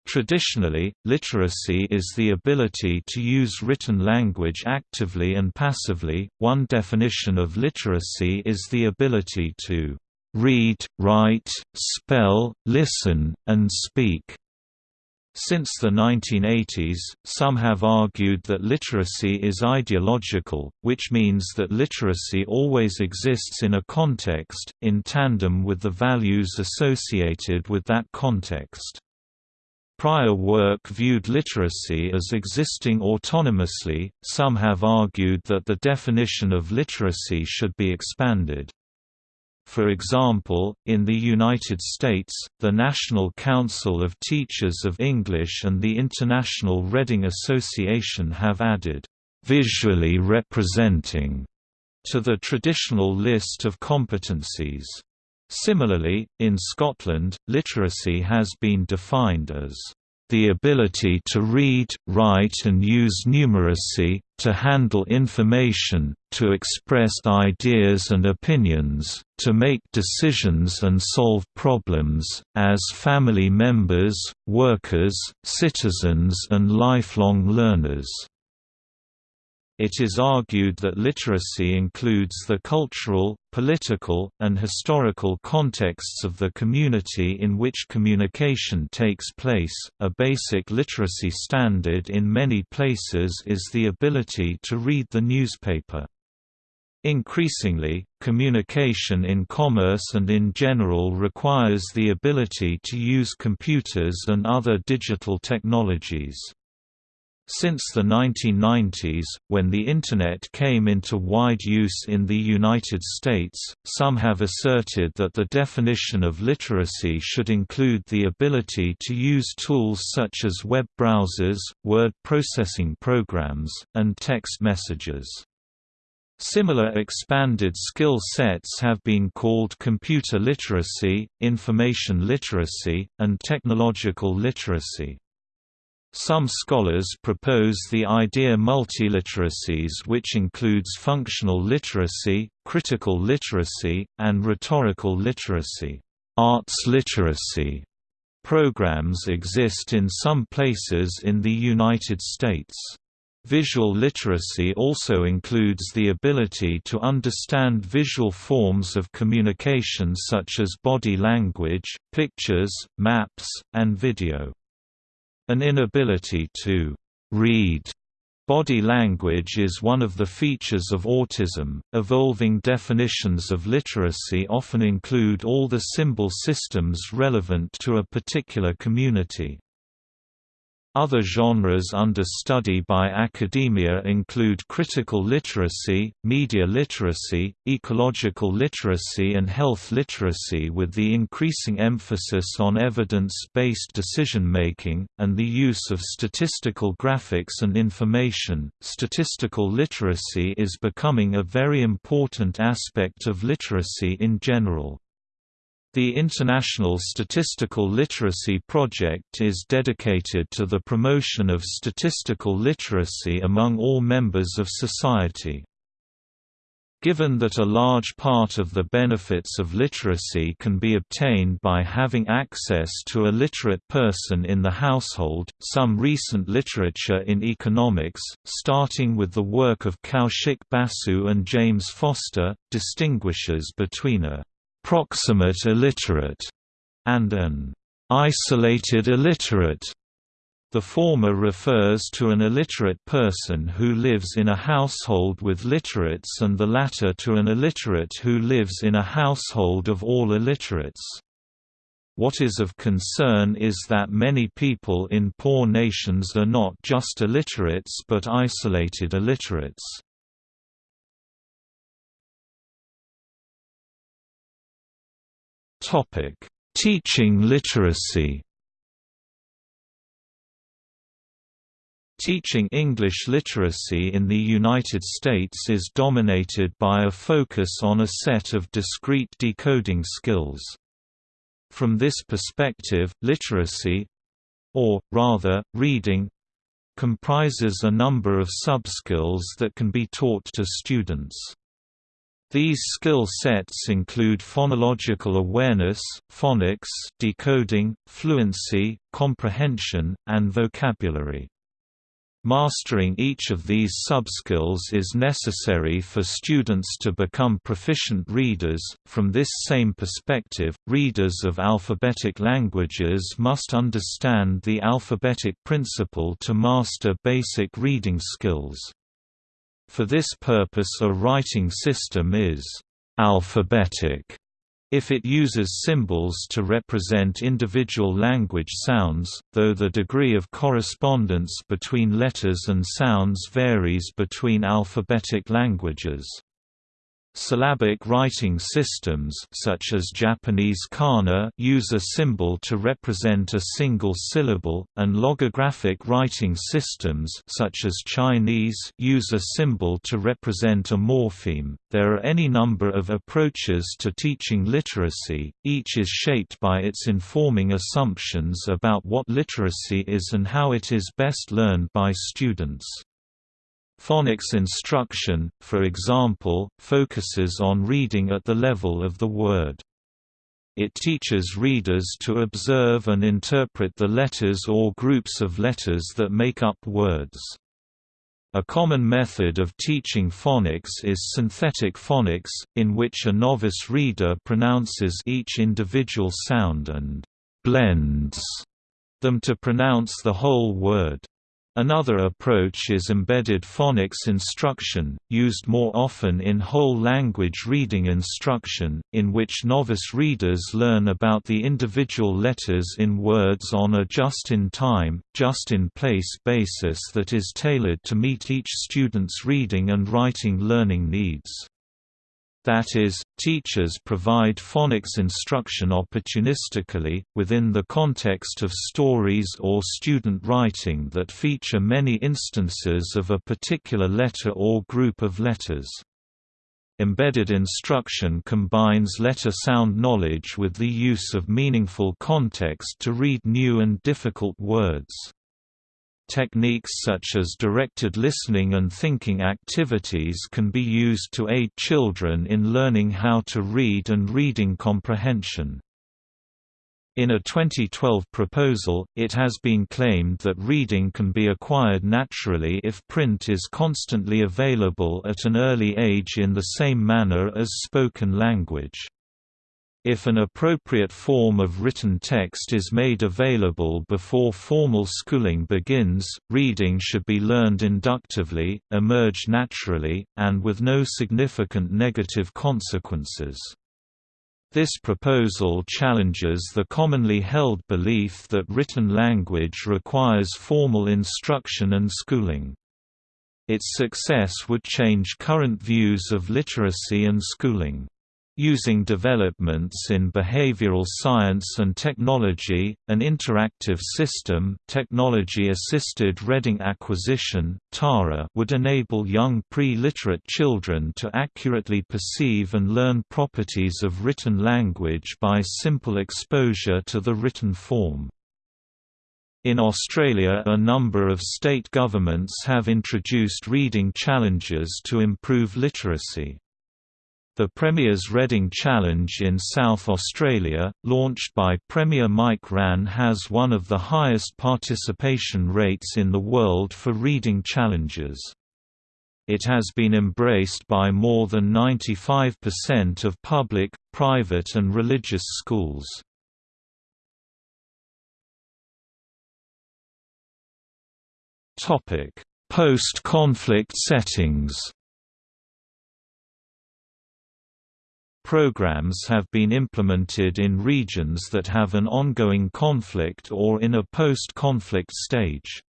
Traditionally, literacy is the ability to use written language actively and passively. One definition of literacy is the ability to read, write, spell, listen, and speak. Since the 1980s, some have argued that literacy is ideological, which means that literacy always exists in a context, in tandem with the values associated with that context. Prior work viewed literacy as existing autonomously, some have argued that the definition of literacy should be expanded. For example, in the United States, the National Council of Teachers of English and the International Reading Association have added, "...visually representing", to the traditional list of competencies. Similarly, in Scotland, literacy has been defined as the ability to read, write and use numeracy, to handle information, to express ideas and opinions, to make decisions and solve problems, as family members, workers, citizens and lifelong learners. It is argued that literacy includes the cultural, political, and historical contexts of the community in which communication takes place. A basic literacy standard in many places is the ability to read the newspaper. Increasingly, communication in commerce and in general requires the ability to use computers and other digital technologies. Since the 1990s, when the Internet came into wide use in the United States, some have asserted that the definition of literacy should include the ability to use tools such as web browsers, word processing programs, and text messages. Similar expanded skill sets have been called computer literacy, information literacy, and technological literacy. Some scholars propose the idea multiliteracies which includes functional literacy, critical literacy, and rhetorical literacy. Arts literacy programs exist in some places in the United States. Visual literacy also includes the ability to understand visual forms of communication such as body language, pictures, maps, and video. An inability to read Body language is one of the features of autism. Evolving definitions of literacy often include all the symbol systems relevant to a particular community. Other genres under study by academia include critical literacy, media literacy, ecological literacy and health literacy with the increasing emphasis on evidence-based decision-making, and the use of statistical graphics and information. Statistical literacy is becoming a very important aspect of literacy in general. The International Statistical Literacy Project is dedicated to the promotion of statistical literacy among all members of society. Given that a large part of the benefits of literacy can be obtained by having access to a literate person in the household, some recent literature in economics, starting with the work of Kaushik Basu and James Foster, distinguishes between a proximate illiterate, and an isolated illiterate. The former refers to an illiterate person who lives in a household with literates and the latter to an illiterate who lives in a household of all illiterates. What is of concern is that many people in poor nations are not just illiterates but isolated illiterates. Teaching literacy. Teaching English literacy in the United States is dominated by a focus on a set of discrete decoding skills. From this perspective, literacy or, rather, reading comprises a number of subskills that can be taught to students. These skill sets include phonological awareness, phonics, decoding, fluency, comprehension, and vocabulary. Mastering each of these subskills is necessary for students to become proficient readers. From this same perspective, readers of alphabetic languages must understand the alphabetic principle to master basic reading skills. For this purpose a writing system is «alphabetic» if it uses symbols to represent individual language sounds, though the degree of correspondence between letters and sounds varies between alphabetic languages. Syllabic writing systems such as Japanese kana use a symbol to represent a single syllable, and logographic writing systems such as Chinese use a symbol to represent a morpheme. There are any number of approaches to teaching literacy, each is shaped by its informing assumptions about what literacy is and how it is best learned by students. Phonics instruction, for example, focuses on reading at the level of the word. It teaches readers to observe and interpret the letters or groups of letters that make up words. A common method of teaching phonics is synthetic phonics, in which a novice reader pronounces each individual sound and blends them to pronounce the whole word. Another approach is embedded phonics instruction, used more often in whole language reading instruction, in which novice readers learn about the individual letters in words on a just-in-time, just-in-place basis that is tailored to meet each student's reading and writing learning needs. That is, teachers provide phonics instruction opportunistically, within the context of stories or student writing that feature many instances of a particular letter or group of letters. Embedded instruction combines letter sound knowledge with the use of meaningful context to read new and difficult words. Techniques such as directed listening and thinking activities can be used to aid children in learning how to read and reading comprehension. In a 2012 proposal, it has been claimed that reading can be acquired naturally if print is constantly available at an early age in the same manner as spoken language. If an appropriate form of written text is made available before formal schooling begins, reading should be learned inductively, emerge naturally, and with no significant negative consequences. This proposal challenges the commonly held belief that written language requires formal instruction and schooling. Its success would change current views of literacy and schooling. Using developments in behavioral science and technology, an interactive system technology-assisted reading acquisition TARA would enable young pre-literate children to accurately perceive and learn properties of written language by simple exposure to the written form. In Australia a number of state governments have introduced reading challenges to improve literacy. The Premier's Reading Challenge in South Australia, launched by Premier Mike Rann has one of the highest participation rates in the world for reading challenges. It has been embraced by more than 95% of public, private and religious schools. Post-conflict settings Programs have been implemented in regions that have an ongoing conflict or in a post-conflict stage.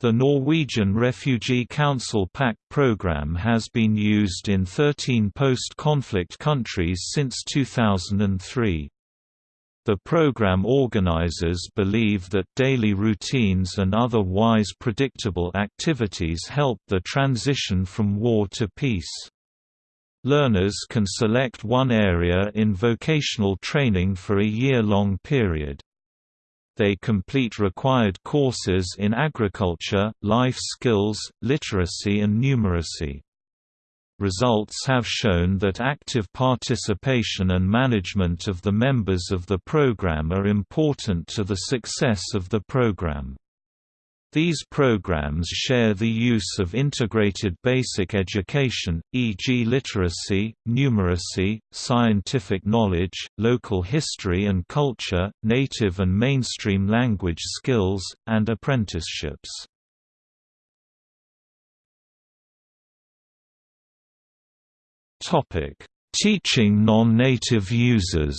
The Norwegian Refugee Council PAC program has been used in 13 post-conflict countries since 2003. The program organizers believe that daily routines and other wise predictable activities help the transition from war to peace. Learners can select one area in vocational training for a year-long period. They complete required courses in agriculture, life skills, literacy and numeracy. Results have shown that active participation and management of the members of the program are important to the success of the program. These programs share the use of integrated basic education, e.g. literacy, numeracy, scientific knowledge, local history and culture, native and mainstream language skills, and apprenticeships. Teaching non-native users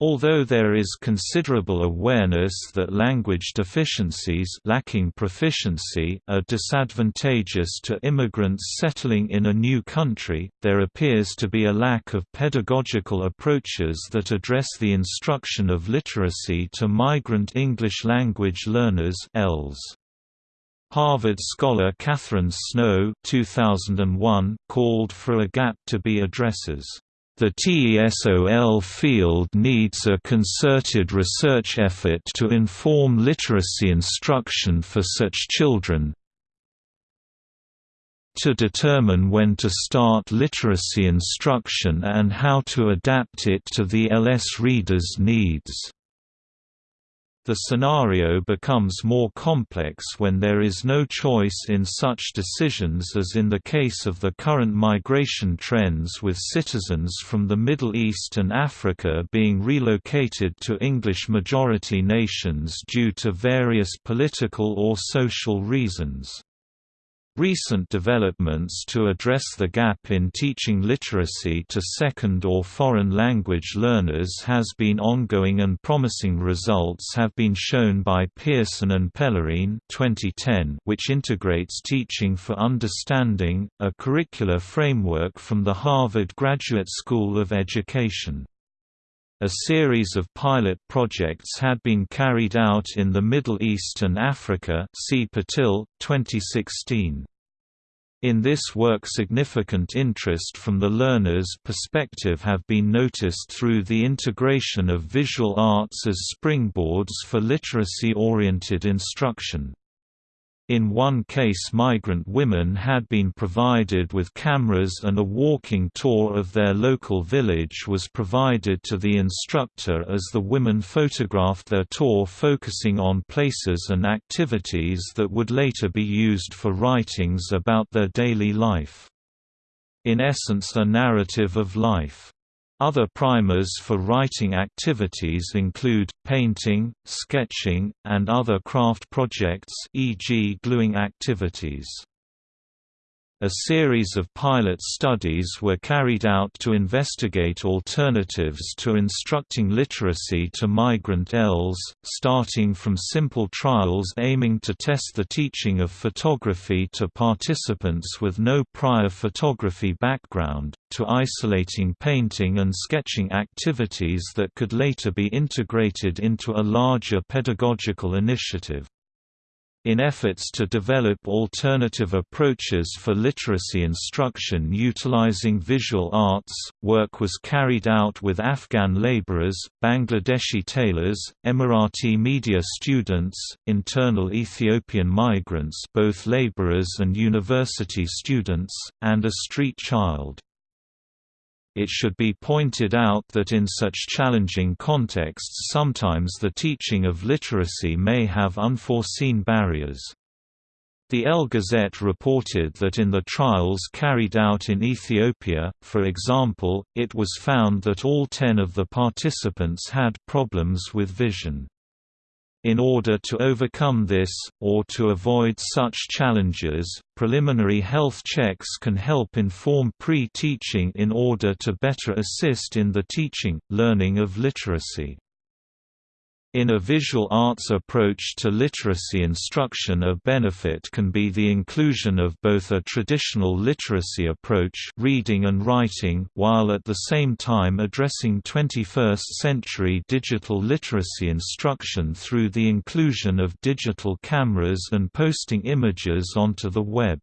Although there is considerable awareness that language deficiencies lacking proficiency are disadvantageous to immigrants settling in a new country, there appears to be a lack of pedagogical approaches that address the instruction of literacy to migrant English language learners ELLs. Harvard scholar Catherine Snow 2001 called for a gap to be addresses the TESOL field needs a concerted research effort to inform literacy instruction for such children, to determine when to start literacy instruction and how to adapt it to the LS reader's needs. The scenario becomes more complex when there is no choice in such decisions as in the case of the current migration trends with citizens from the Middle East and Africa being relocated to English-majority nations due to various political or social reasons. Recent developments to address the gap in teaching literacy to second or foreign language learners has been ongoing and promising results have been shown by Pearson and Pellerine 2010 which integrates teaching for understanding, a curricular framework from the Harvard Graduate School of Education. A series of pilot projects had been carried out in the Middle East and Africa see Patil, 2016. In this work significant interest from the learner's perspective have been noticed through the integration of visual arts as springboards for literacy-oriented instruction. In one case migrant women had been provided with cameras and a walking tour of their local village was provided to the instructor as the women photographed their tour focusing on places and activities that would later be used for writings about their daily life. In essence a narrative of life. Other primers for writing activities include, painting, sketching, and other craft projects e.g. gluing activities. A series of pilot studies were carried out to investigate alternatives to instructing literacy to migrant ELs, starting from simple trials aiming to test the teaching of photography to participants with no prior photography background, to isolating painting and sketching activities that could later be integrated into a larger pedagogical initiative. In efforts to develop alternative approaches for literacy instruction utilizing visual arts, work was carried out with Afghan laborers, Bangladeshi tailors, Emirati media students, internal Ethiopian migrants both laborers and university students, and a street child. It should be pointed out that in such challenging contexts sometimes the teaching of literacy may have unforeseen barriers. The El Gazette reported that in the trials carried out in Ethiopia, for example, it was found that all ten of the participants had problems with vision. In order to overcome this, or to avoid such challenges, preliminary health checks can help inform pre-teaching in order to better assist in the teaching, learning of literacy. In a visual arts approach to literacy instruction a benefit can be the inclusion of both a traditional literacy approach reading and writing while at the same time addressing 21st-century digital literacy instruction through the inclusion of digital cameras and posting images onto the web.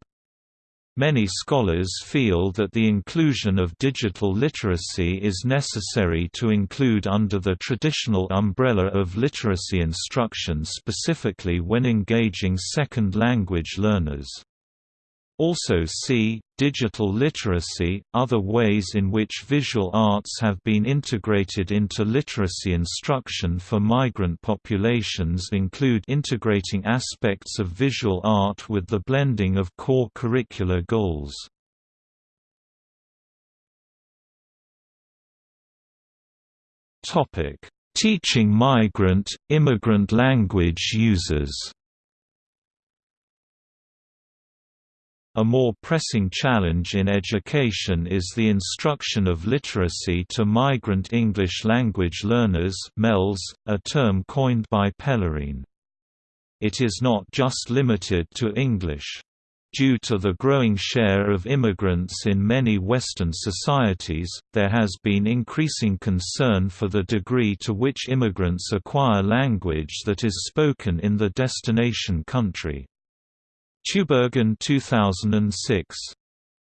Many scholars feel that the inclusion of digital literacy is necessary to include under the traditional umbrella of literacy instruction specifically when engaging second language learners. Also see, digital literacy, other ways in which visual arts have been integrated into literacy instruction for migrant populations include integrating aspects of visual art with the blending of core curricular goals. Teaching migrant, immigrant language users A more pressing challenge in education is the instruction of literacy to migrant English language learners MELs, a term coined by Pellerin. It is not just limited to English. Due to the growing share of immigrants in many Western societies, there has been increasing concern for the degree to which immigrants acquire language that is spoken in the destination country. Tubergen 2006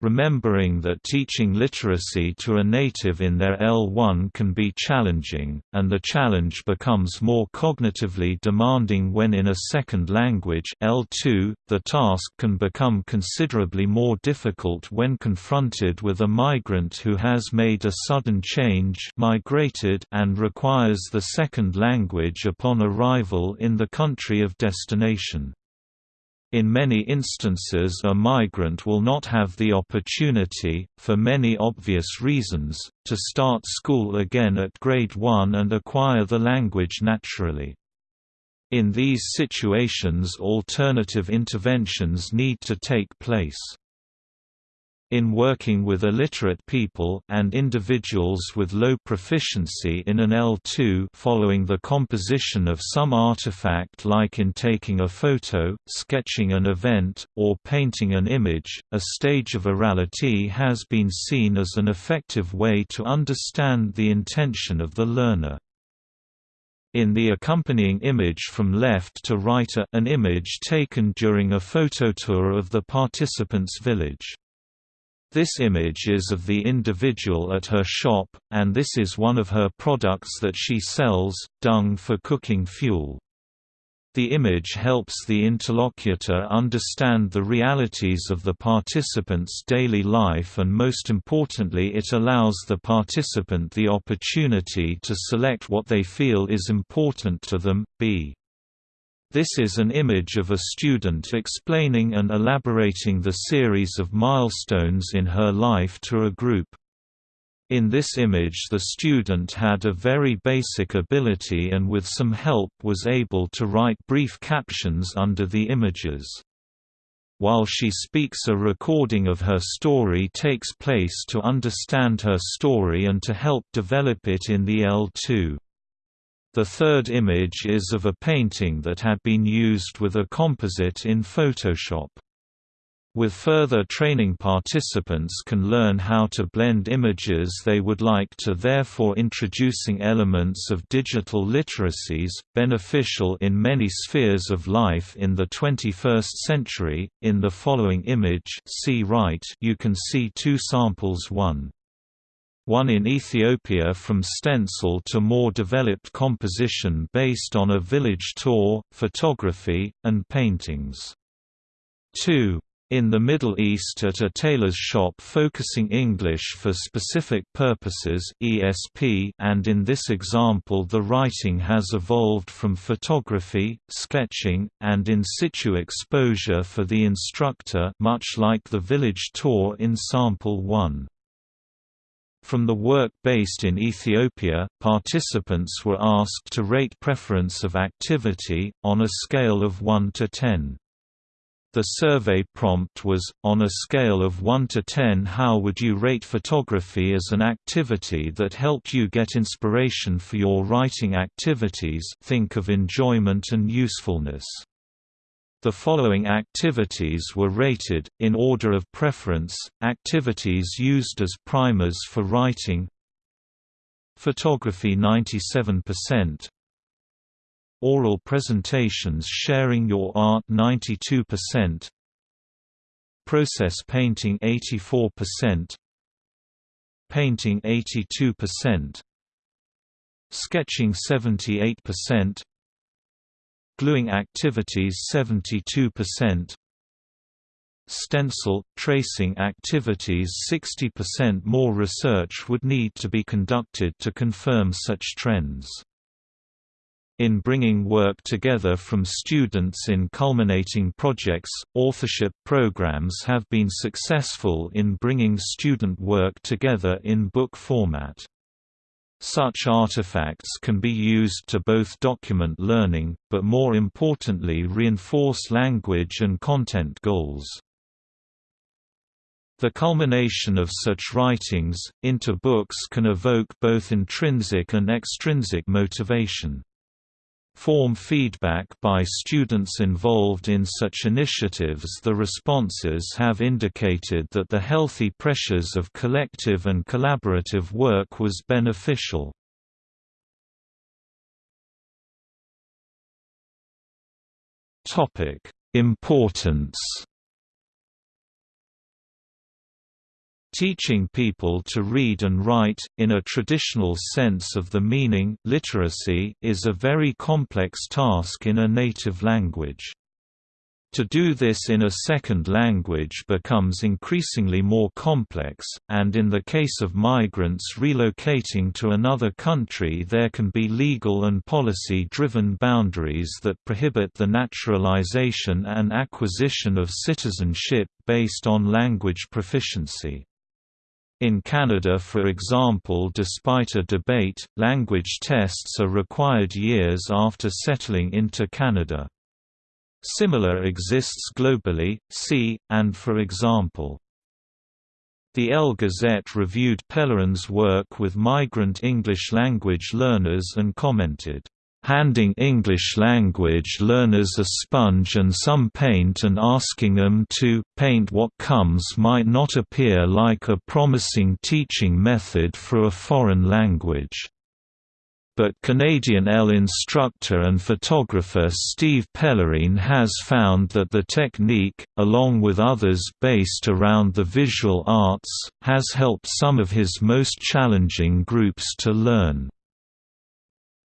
remembering that teaching literacy to a native in their L1 can be challenging, and the challenge becomes more cognitively demanding when in a second language L2, the task can become considerably more difficult when confronted with a migrant who has made a sudden change migrated and requires the second language upon arrival in the country of destination. In many instances a migrant will not have the opportunity, for many obvious reasons, to start school again at grade 1 and acquire the language naturally. In these situations alternative interventions need to take place. In working with illiterate people and individuals with low proficiency in an L2 following the composition of some artifact like in taking a photo, sketching an event, or painting an image, a stage of orality has been seen as an effective way to understand the intention of the learner. In the accompanying image from left to right an image taken during a phototour of the participant's village. This image is of the individual at her shop, and this is one of her products that she sells, dung for cooking fuel. The image helps the interlocutor understand the realities of the participant's daily life and most importantly it allows the participant the opportunity to select what they feel is important to them, b. This is an image of a student explaining and elaborating the series of milestones in her life to a group. In this image the student had a very basic ability and with some help was able to write brief captions under the images. While she speaks a recording of her story takes place to understand her story and to help develop it in the L2. The third image is of a painting that had been used with a composite in Photoshop. With further training participants can learn how to blend images they would like to therefore introducing elements of digital literacies, beneficial in many spheres of life in the 21st century. In the following image see right you can see two samples one one in Ethiopia from stencil to more developed composition based on a village tour, photography, and paintings. 2. In the Middle East at a tailor's shop focusing English for specific purposes ESP and in this example the writing has evolved from photography, sketching, and in situ exposure for the instructor much like the village tour in sample 1. From the work based in Ethiopia, participants were asked to rate preference of activity, on a scale of 1 to 10. The survey prompt was, on a scale of 1 to 10 how would you rate photography as an activity that helped you get inspiration for your writing activities think of enjoyment and usefulness. The following activities were rated, in order of preference, activities used as primers for writing. Photography 97% Oral presentations sharing your art 92% Process painting 84% Painting 82% Sketching 78% Gluing activities 72%. Stencil, tracing activities 60% more research would need to be conducted to confirm such trends. In bringing work together from students in culminating projects, authorship programs have been successful in bringing student work together in book format. Such artifacts can be used to both document learning, but more importantly reinforce language and content goals. The culmination of such writings, into books can evoke both intrinsic and extrinsic motivation form feedback by students involved in such initiatives the responses have indicated that the healthy pressures of collective and collaborative work was beneficial. Importance Teaching people to read and write, in a traditional sense of the meaning literacy, is a very complex task in a native language. To do this in a second language becomes increasingly more complex, and in the case of migrants relocating to another country there can be legal and policy-driven boundaries that prohibit the naturalization and acquisition of citizenship based on language proficiency. In Canada for example despite a debate, language tests are required years after settling into Canada. Similar exists globally, see, and for example. The El Gazette reviewed Pellerin's work with migrant English language learners and commented, "...handing English language learners a sponge and some paint and asking them to paint what comes might not appear like a promising teaching method for a foreign language." but Canadian L instructor and photographer Steve Pellerin has found that the technique, along with others based around the visual arts, has helped some of his most challenging groups to learn.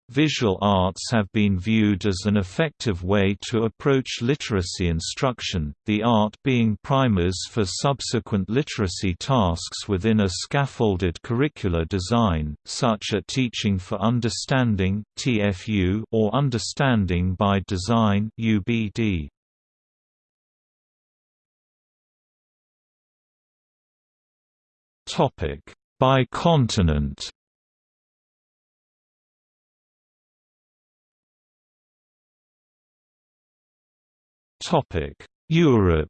Visual arts have been viewed as an effective way to approach literacy instruction, the art being primers for subsequent literacy tasks within a scaffolded curricular design, such as Teaching for Understanding (TFU) or Understanding by Design (UBD). Topic By continent Europe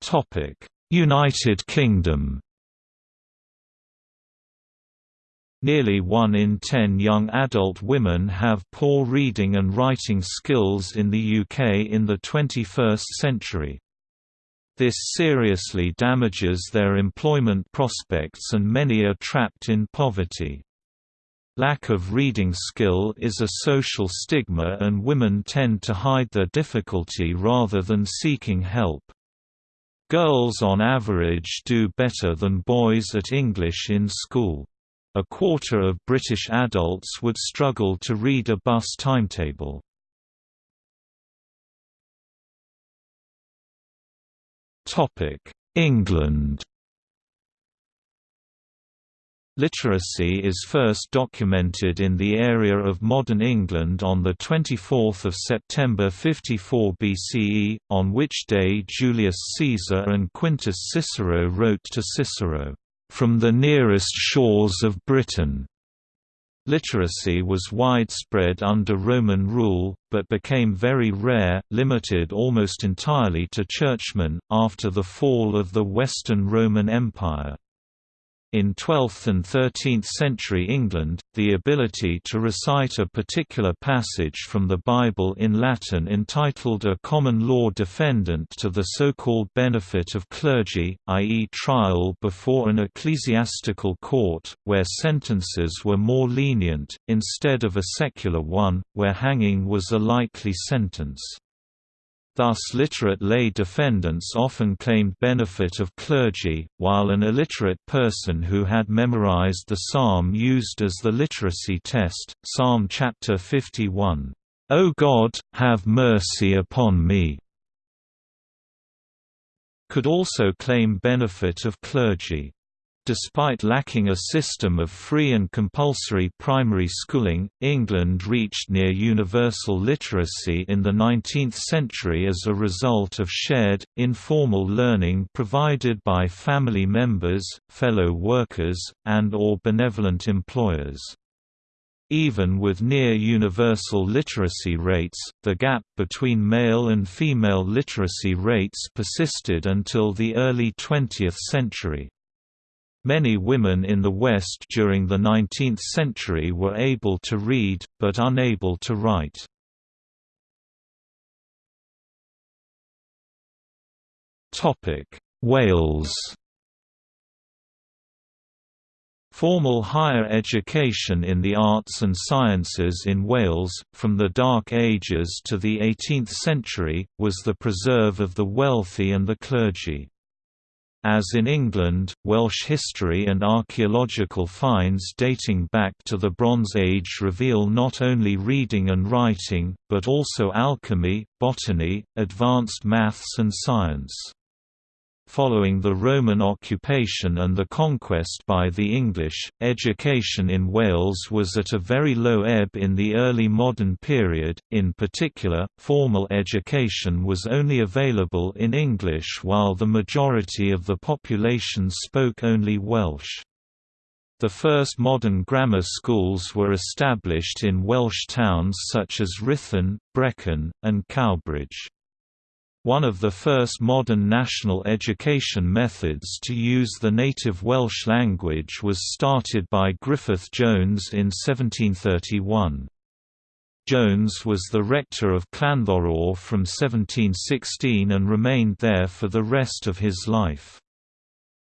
Topic: United Kingdom Nearly one in ten young adult women have poor reading and writing skills in the UK in the 21st century. This seriously damages their employment prospects and many are trapped in poverty. Lack of reading skill is a social stigma and women tend to hide their difficulty rather than seeking help. Girls on average do better than boys at English in school. A quarter of British adults would struggle to read a bus timetable. England Literacy is first documented in the area of modern England on 24 September 54 BCE, on which day Julius Caesar and Quintus Cicero wrote to Cicero, "...from the nearest shores of Britain." Literacy was widespread under Roman rule, but became very rare, limited almost entirely to churchmen, after the fall of the Western Roman Empire. In 12th and 13th century England, the ability to recite a particular passage from the Bible in Latin entitled a common law defendant to the so-called benefit of clergy, i.e. trial before an ecclesiastical court, where sentences were more lenient, instead of a secular one, where hanging was a likely sentence. Thus literate lay defendants often claimed benefit of clergy, while an illiterate person who had memorized the psalm used as the literacy test. Psalm chapter 51, "O God, have mercy upon me," could also claim benefit of clergy. Despite lacking a system of free and compulsory primary schooling, England reached near universal literacy in the 19th century as a result of shared, informal learning provided by family members, fellow workers, and or benevolent employers. Even with near-universal literacy rates, the gap between male and female literacy rates persisted until the early 20th century. Many women in the West during the 19th century were able to read, but unable to write. Wales Formal higher education in the arts and sciences in Wales, from the Dark Ages to the 18th century, was the preserve of the wealthy and the clergy. As in England, Welsh history and archaeological finds dating back to the Bronze Age reveal not only reading and writing, but also alchemy, botany, advanced maths and science. Following the Roman occupation and the conquest by the English, education in Wales was at a very low ebb in the early modern period, in particular, formal education was only available in English while the majority of the population spoke only Welsh. The first modern grammar schools were established in Welsh towns such as Rhuthun, Brecon, and Cowbridge. One of the first modern national education methods to use the native Welsh language was started by Griffith Jones in 1731. Jones was the rector of Llanddowror from 1716 and remained there for the rest of his life.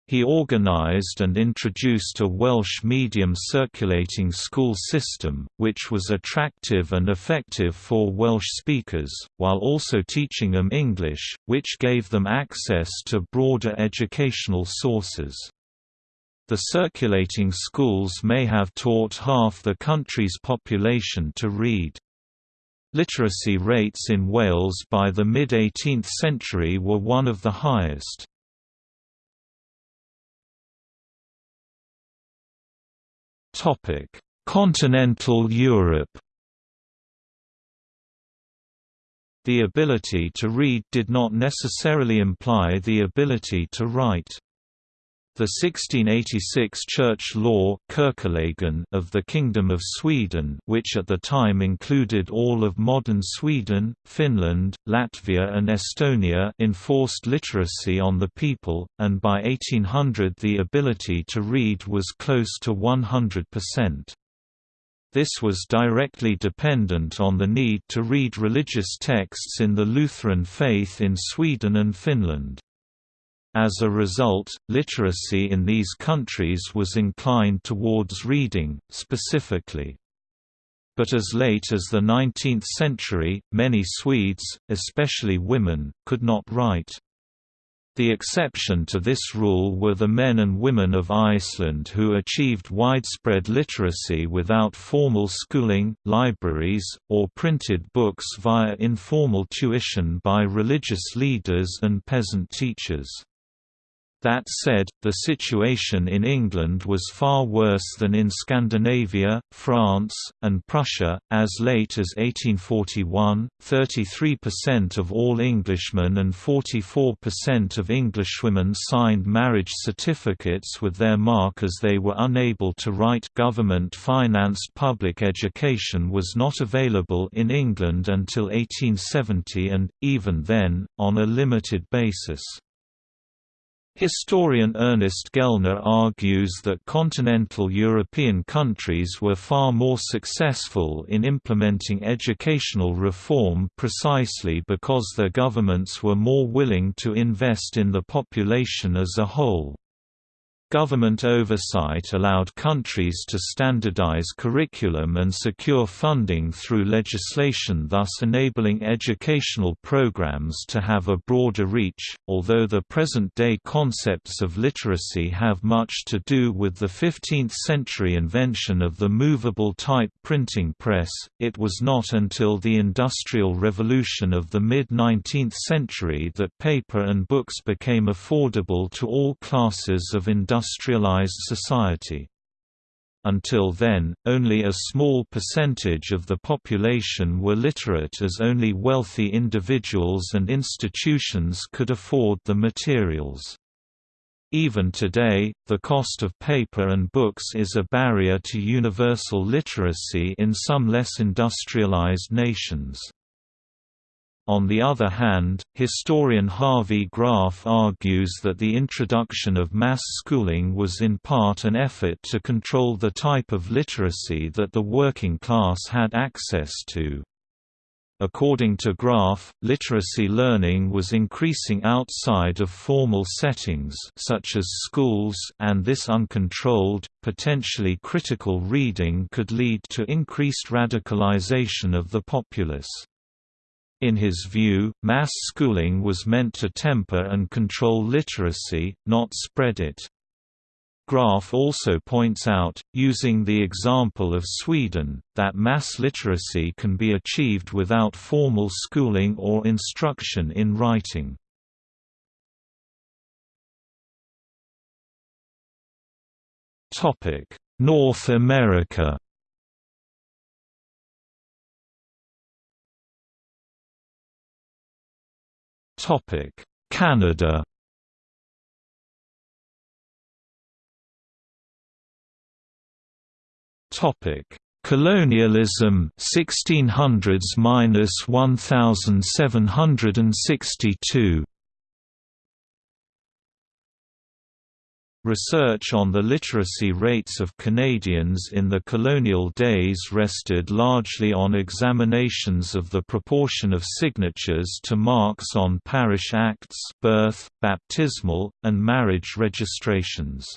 He organized and introduced a Welsh medium circulating school system, which was attractive and effective for Welsh speakers, while also teaching them English, which gave them access to broader educational sources. The circulating schools may have taught half the country's population to read. Literacy rates in Wales by the mid-18th century were one of the highest. Continental Europe The ability to read did not necessarily imply the ability to write. The 1686 church law of the Kingdom of Sweden which at the time included all of modern Sweden, Finland, Latvia and Estonia enforced literacy on the people, and by 1800 the ability to read was close to 100%. This was directly dependent on the need to read religious texts in the Lutheran faith in Sweden and Finland. As a result, literacy in these countries was inclined towards reading, specifically. But as late as the 19th century, many Swedes, especially women, could not write. The exception to this rule were the men and women of Iceland who achieved widespread literacy without formal schooling, libraries, or printed books via informal tuition by religious leaders and peasant teachers. That said, the situation in England was far worse than in Scandinavia, France, and Prussia. As late as 1841, 33% of all Englishmen and 44% of Englishwomen signed marriage certificates with their mark as they were unable to write. Government financed public education was not available in England until 1870 and, even then, on a limited basis. Historian Ernest Gellner argues that continental European countries were far more successful in implementing educational reform precisely because their governments were more willing to invest in the population as a whole. Government oversight allowed countries to standardize curriculum and secure funding through legislation thus enabling educational programs to have a broader reach. Although the present-day concepts of literacy have much to do with the 15th-century invention of the movable type printing press, it was not until the Industrial Revolution of the mid-19th century that paper and books became affordable to all classes of industrial industrialized society. Until then, only a small percentage of the population were literate as only wealthy individuals and institutions could afford the materials. Even today, the cost of paper and books is a barrier to universal literacy in some less industrialized nations. On the other hand, historian Harvey Graff argues that the introduction of mass schooling was in part an effort to control the type of literacy that the working class had access to. According to Graff, literacy learning was increasing outside of formal settings such as schools and this uncontrolled, potentially critical reading could lead to increased radicalization of the populace. In his view, mass schooling was meant to temper and control literacy, not spread it. Graff also points out, using the example of Sweden, that mass literacy can be achieved without formal schooling or instruction in writing. North America Canada Topic: Colonialism 1600s-1762 Research on the literacy rates of Canadians in the colonial days rested largely on examinations of the proportion of signatures to marks on parish acts birth, baptismal, and marriage registrations.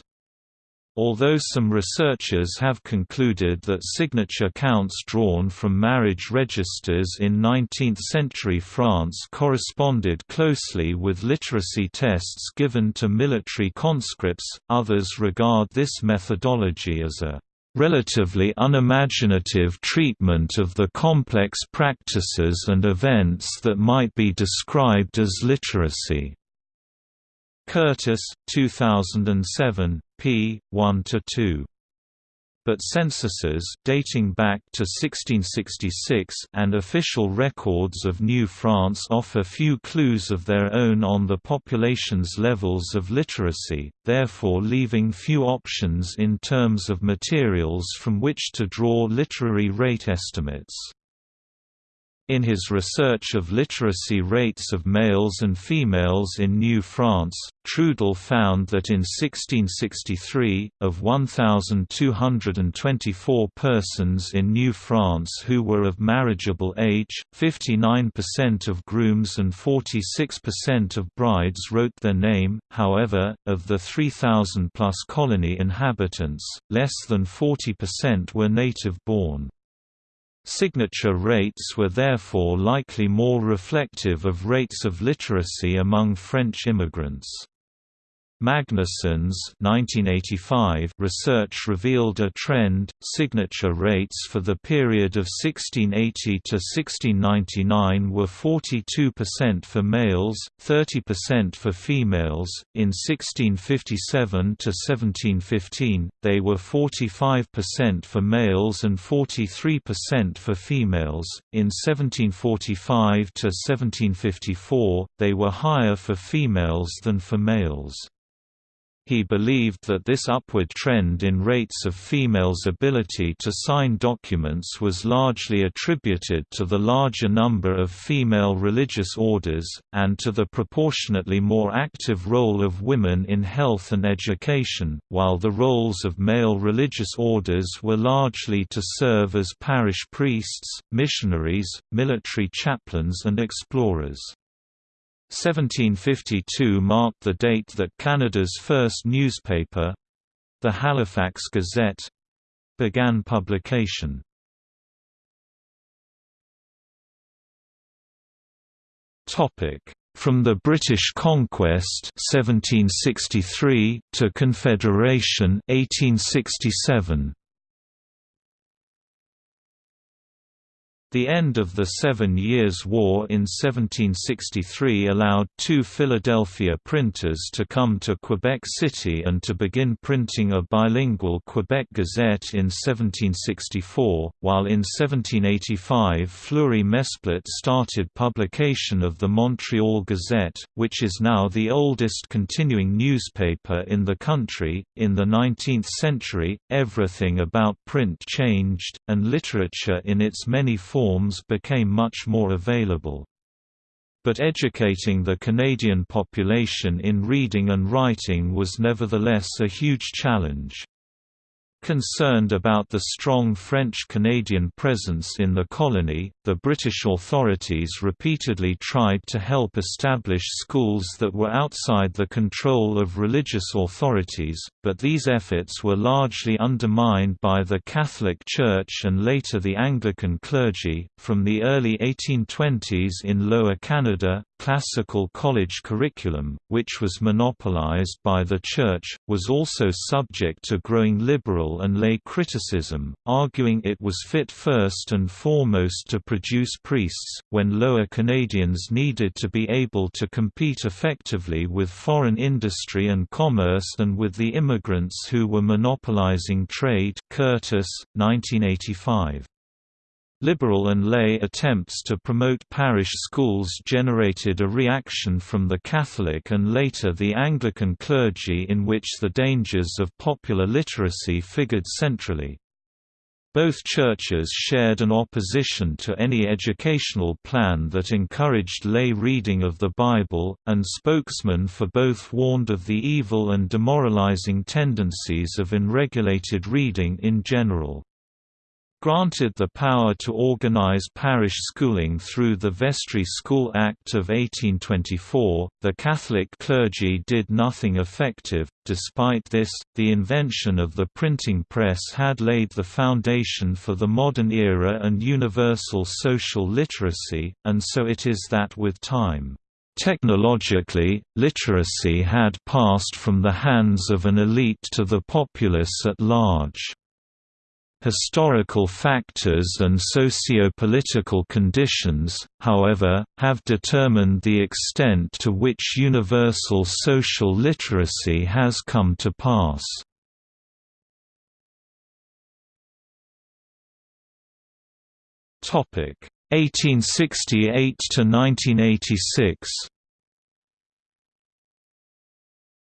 Although some researchers have concluded that signature counts drawn from marriage registers in 19th-century France corresponded closely with literacy tests given to military conscripts, others regard this methodology as a relatively unimaginative treatment of the complex practices and events that might be described as literacy. Curtis, 2007, p. 1 to 2 But censuses dating back to 1666 and official records of New France offer few clues of their own on the population's levels of literacy, therefore leaving few options in terms of materials from which to draw literary rate estimates. In his research of literacy rates of males and females in New France, Trudel found that in 1663, of 1,224 persons in New France who were of marriageable age, 59% of grooms and 46% of brides wrote their name, however, of the 3,000-plus colony inhabitants, less than 40% were native-born. Signature rates were therefore likely more reflective of rates of literacy among French immigrants. Magnuson's 1985 research revealed a trend. Signature rates for the period of 1680 to 1699 were 42% for males, 30% for females. In 1657 to 1715, they were 45% for males and 43% for females. In 1745 to 1754, they were higher for females than for males. He believed that this upward trend in rates of females' ability to sign documents was largely attributed to the larger number of female religious orders, and to the proportionately more active role of women in health and education, while the roles of male religious orders were largely to serve as parish priests, missionaries, military chaplains and explorers. 1752 marked the date that Canada's first newspaper—the Halifax Gazette—began publication. From the British conquest 1763 to Confederation 1867 The end of the Seven Years' War in 1763 allowed two Philadelphia printers to come to Quebec City and to begin printing a bilingual Quebec Gazette in 1764, while in 1785 Fleury Mesplet started publication of the Montreal Gazette, which is now the oldest continuing newspaper in the country. In the 19th century, everything about print changed, and literature in its many forms forms became much more available. But educating the Canadian population in reading and writing was nevertheless a huge challenge. Concerned about the strong French-Canadian presence in the colony, the British authorities repeatedly tried to help establish schools that were outside the control of religious authorities, but these efforts were largely undermined by the Catholic Church and later the Anglican clergy. From the early 1820s in Lower Canada, classical college curriculum, which was monopolized by the Church, was also subject to growing liberal and lay criticism, arguing it was fit first and foremost to produce priests, when Lower Canadians needed to be able to compete effectively with foreign industry and commerce and with the immigrants who were monopolizing trade Curtis, 1985. Liberal and lay attempts to promote parish schools generated a reaction from the Catholic and later the Anglican clergy in which the dangers of popular literacy figured centrally. Both churches shared an opposition to any educational plan that encouraged lay reading of the Bible, and spokesmen for both warned of the evil and demoralizing tendencies of unregulated reading in general. Granted the power to organize parish schooling through the Vestry School Act of 1824, the Catholic clergy did nothing effective. Despite this, the invention of the printing press had laid the foundation for the modern era and universal social literacy, and so it is that with time. Technologically, literacy had passed from the hands of an elite to the populace at large. Historical factors and socio-political conditions, however, have determined the extent to which universal social literacy has come to pass. Topic 1868 to 1986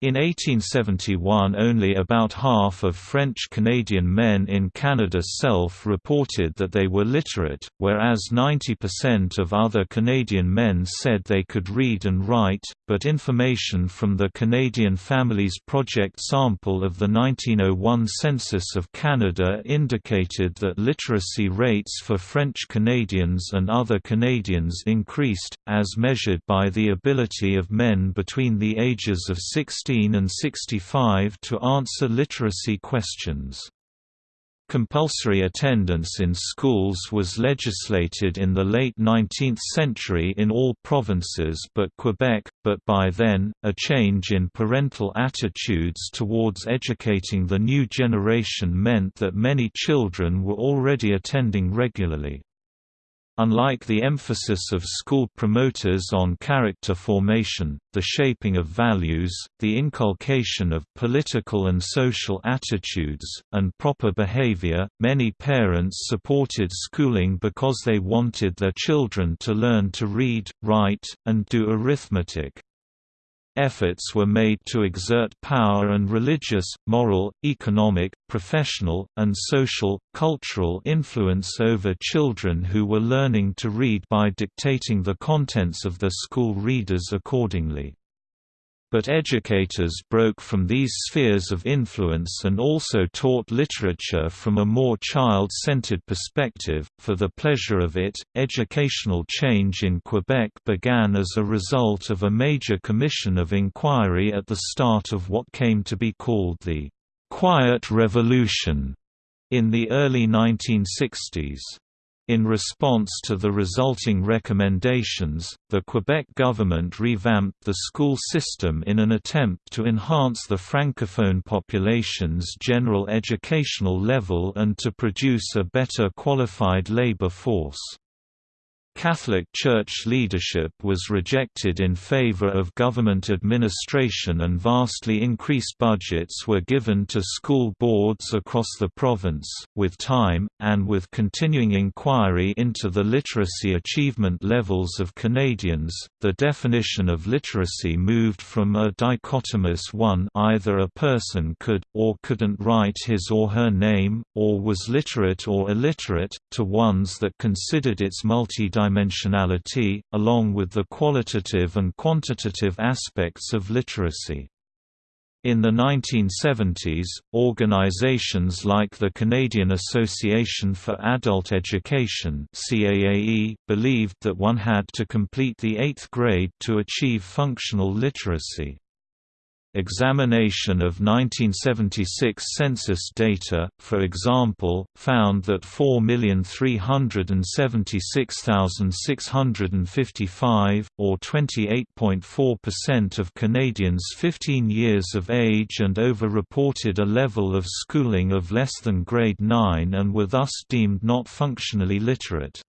In 1871 only about half of French-Canadian men in Canada self-reported that they were literate, whereas 90% of other Canadian men said they could read and write, but information from the Canadian Families Project sample of the 1901 Census of Canada indicated that literacy rates for French Canadians and other Canadians increased, as measured by the ability of men between the ages of 16 and 65 to answer literacy questions. Compulsory attendance in schools was legislated in the late 19th century in all provinces but Quebec, but by then, a change in parental attitudes towards educating the new generation meant that many children were already attending regularly. Unlike the emphasis of school promoters on character formation, the shaping of values, the inculcation of political and social attitudes, and proper behavior, many parents supported schooling because they wanted their children to learn to read, write, and do arithmetic. Efforts were made to exert power and religious, moral, economic, professional, and social, cultural influence over children who were learning to read by dictating the contents of their school readers accordingly but educators broke from these spheres of influence and also taught literature from a more child-centered perspective, for the pleasure of it. Educational change in Quebec began as a result of a major commission of inquiry at the start of what came to be called the Quiet Revolution in the early 1960s. In response to the resulting recommendations, the Quebec government revamped the school system in an attempt to enhance the francophone population's general educational level and to produce a better qualified labor force. Catholic Church leadership was rejected in favor of government administration and vastly increased budgets were given to school boards across the province. With time, and with continuing inquiry into the literacy achievement levels of Canadians, the definition of literacy moved from a dichotomous one either a person could, or couldn't write his or her name, or was literate or illiterate, to ones that considered its multi dimensionality, along with the qualitative and quantitative aspects of literacy. In the 1970s, organizations like the Canadian Association for Adult Education CAAE believed that one had to complete the eighth grade to achieve functional literacy. Examination of 1976 census data, for example, found that 4,376,655, or 28.4% of Canadians 15 years of age and over reported a level of schooling of less than grade 9 and were thus deemed not functionally literate.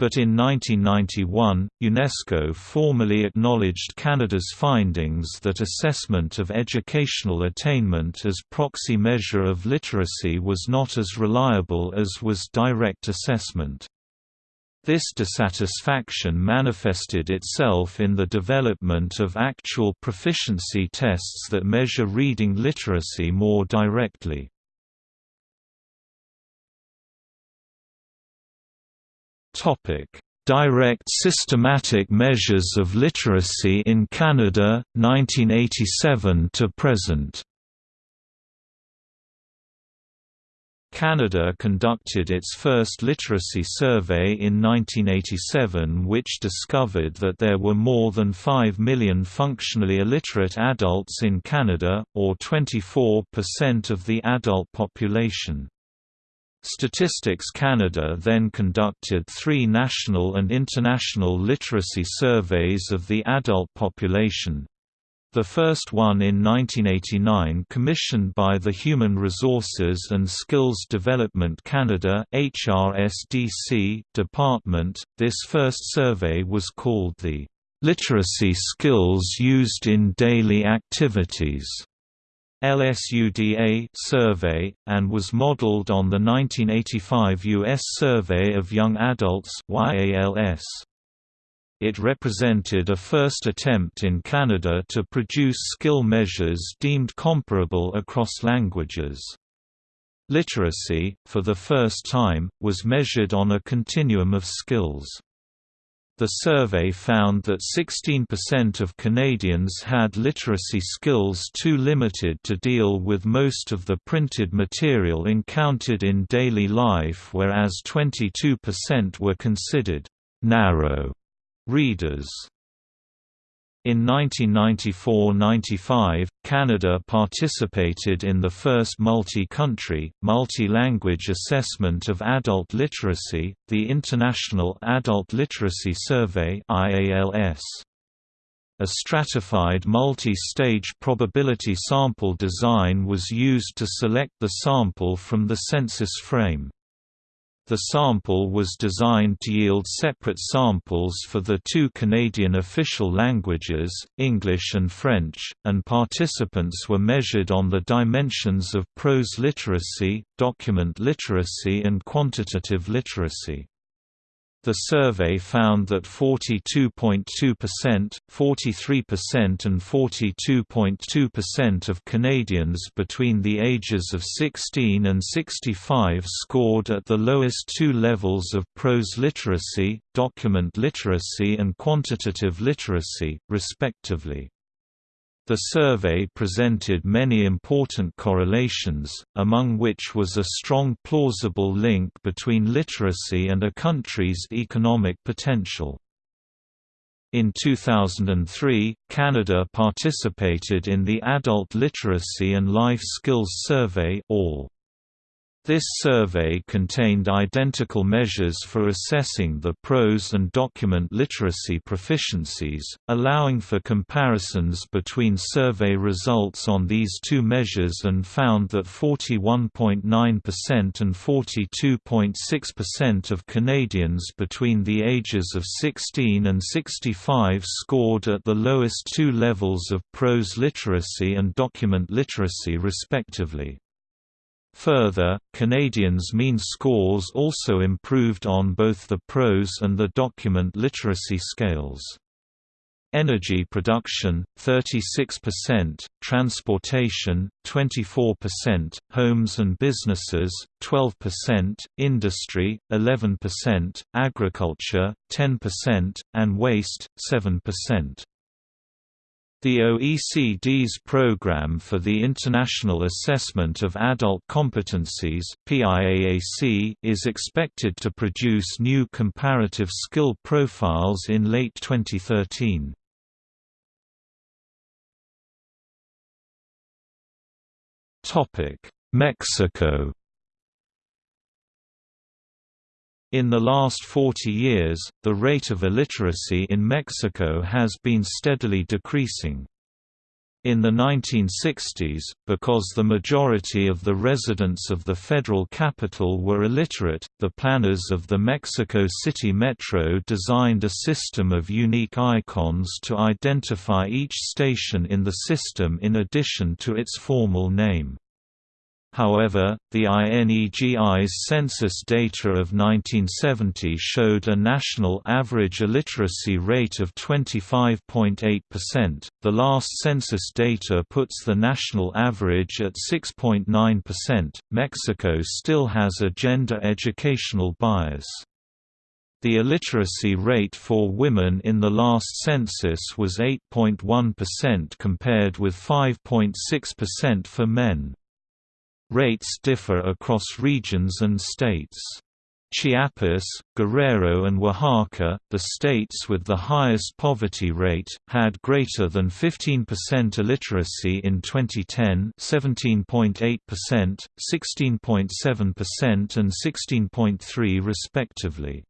But in 1991, UNESCO formally acknowledged Canada's findings that assessment of educational attainment as proxy measure of literacy was not as reliable as was direct assessment. This dissatisfaction manifested itself in the development of actual proficiency tests that measure reading literacy more directly. Direct systematic measures of literacy in Canada 1987 to present. Canada conducted its first literacy survey in 1987 which discovered that there were more than 5 million functionally illiterate adults in Canada, or 24% of the adult population. Statistics Canada then conducted three national and international literacy surveys of the adult population. The first one in 1989 commissioned by the Human Resources and Skills Development Canada HRSDC department. This first survey was called the Literacy Skills Used in Daily Activities LSUDA survey, and was modeled on the 1985 U.S. Survey of Young Adults YALS. It represented a first attempt in Canada to produce skill measures deemed comparable across languages. Literacy, for the first time, was measured on a continuum of skills. The survey found that 16% of Canadians had literacy skills too limited to deal with most of the printed material encountered in daily life whereas 22% were considered «narrow» readers. In 1994–95, Canada participated in the first multi-country, multi-language assessment of adult literacy, the International Adult Literacy Survey A stratified multi-stage probability sample design was used to select the sample from the census frame. The sample was designed to yield separate samples for the two Canadian official languages, English and French, and participants were measured on the dimensions of prose literacy, document literacy and quantitative literacy. The survey found that 42.2%, 43% and 42.2% of Canadians between the ages of 16 and 65 scored at the lowest two levels of prose literacy, document literacy and quantitative literacy, respectively. The survey presented many important correlations, among which was a strong plausible link between literacy and a country's economic potential. In 2003, Canada participated in the Adult Literacy and Life Skills Survey ALL. This survey contained identical measures for assessing the prose and document literacy proficiencies, allowing for comparisons between survey results on these two measures and found that 41.9% and 42.6% of Canadians between the ages of 16 and 65 scored at the lowest two levels of prose literacy and document literacy respectively. Further, Canadians' mean scores also improved on both the prose and the document literacy scales. Energy production 36%, transportation 24%, homes and businesses 12%, industry 11%, agriculture 10%, and waste 7%. The OECD's Programme for the International Assessment of Adult Competencies is expected to produce new comparative skill profiles in late 2013. Mexico In the last 40 years, the rate of illiteracy in Mexico has been steadily decreasing. In the 1960s, because the majority of the residents of the federal capital were illiterate, the planners of the Mexico City Metro designed a system of unique icons to identify each station in the system in addition to its formal name. However, the INEGI's census data of 1970 showed a national average illiteracy rate of 25.8%. The last census data puts the national average at 6.9%. Mexico still has a gender educational bias. The illiteracy rate for women in the last census was 8.1% compared with 5.6% for men. Rates differ across regions and states. Chiapas, Guerrero and Oaxaca, the states with the highest poverty rate, had greater than 15% illiteracy in 2010 17.8%, 16.7% and 16.3 respectively.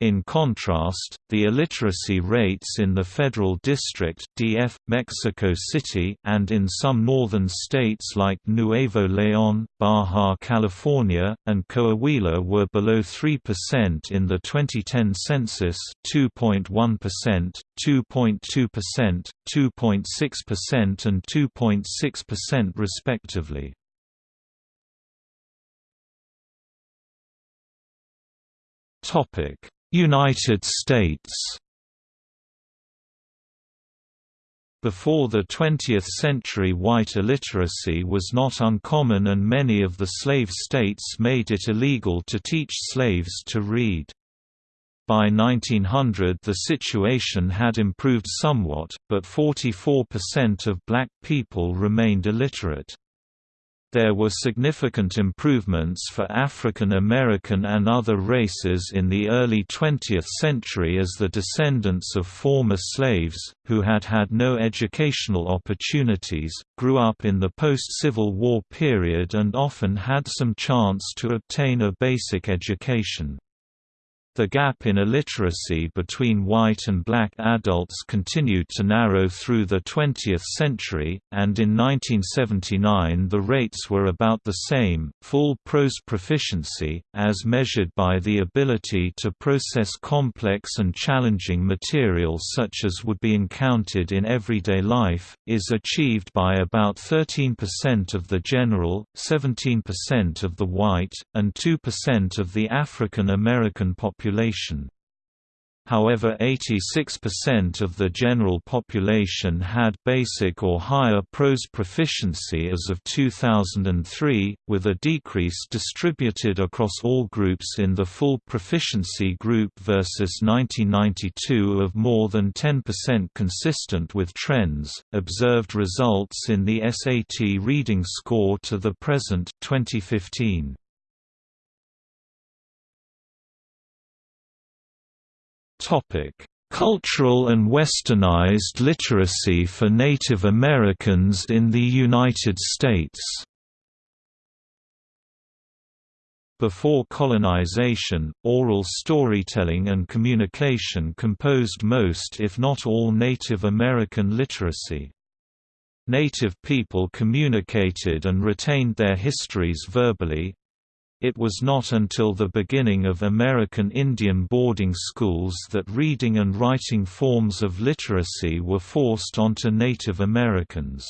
In contrast, the illiteracy rates in the Federal District DF, Mexico City and in some northern states like Nuevo León, Baja California, and Coahuila were below 3% in the 2010 census 2.1%, 2.2%, 2.6% and 2.6% respectively. Topic United States Before the 20th century white illiteracy was not uncommon and many of the slave states made it illegal to teach slaves to read. By 1900 the situation had improved somewhat, but 44% of black people remained illiterate. There were significant improvements for African American and other races in the early 20th century as the descendants of former slaves, who had had no educational opportunities, grew up in the post-Civil War period and often had some chance to obtain a basic education. The gap in illiteracy between white and black adults continued to narrow through the 20th century, and in 1979 the rates were about the same. Full prose proficiency, as measured by the ability to process complex and challenging material such as would be encountered in everyday life, is achieved by about 13% of the general, 17% of the white, and 2% of the African American population population. However 86% of the general population had basic or higher prose proficiency as of 2003, with a decrease distributed across all groups in the full proficiency group versus 1992 of more than 10% consistent with trends. Observed results in the SAT reading score to the present 2015. Topic: Cultural and westernized literacy for Native Americans in the United States. Before colonization, oral storytelling and communication composed most if not all Native American literacy. Native people communicated and retained their histories verbally, it was not until the beginning of American Indian boarding schools that reading and writing forms of literacy were forced onto Native Americans.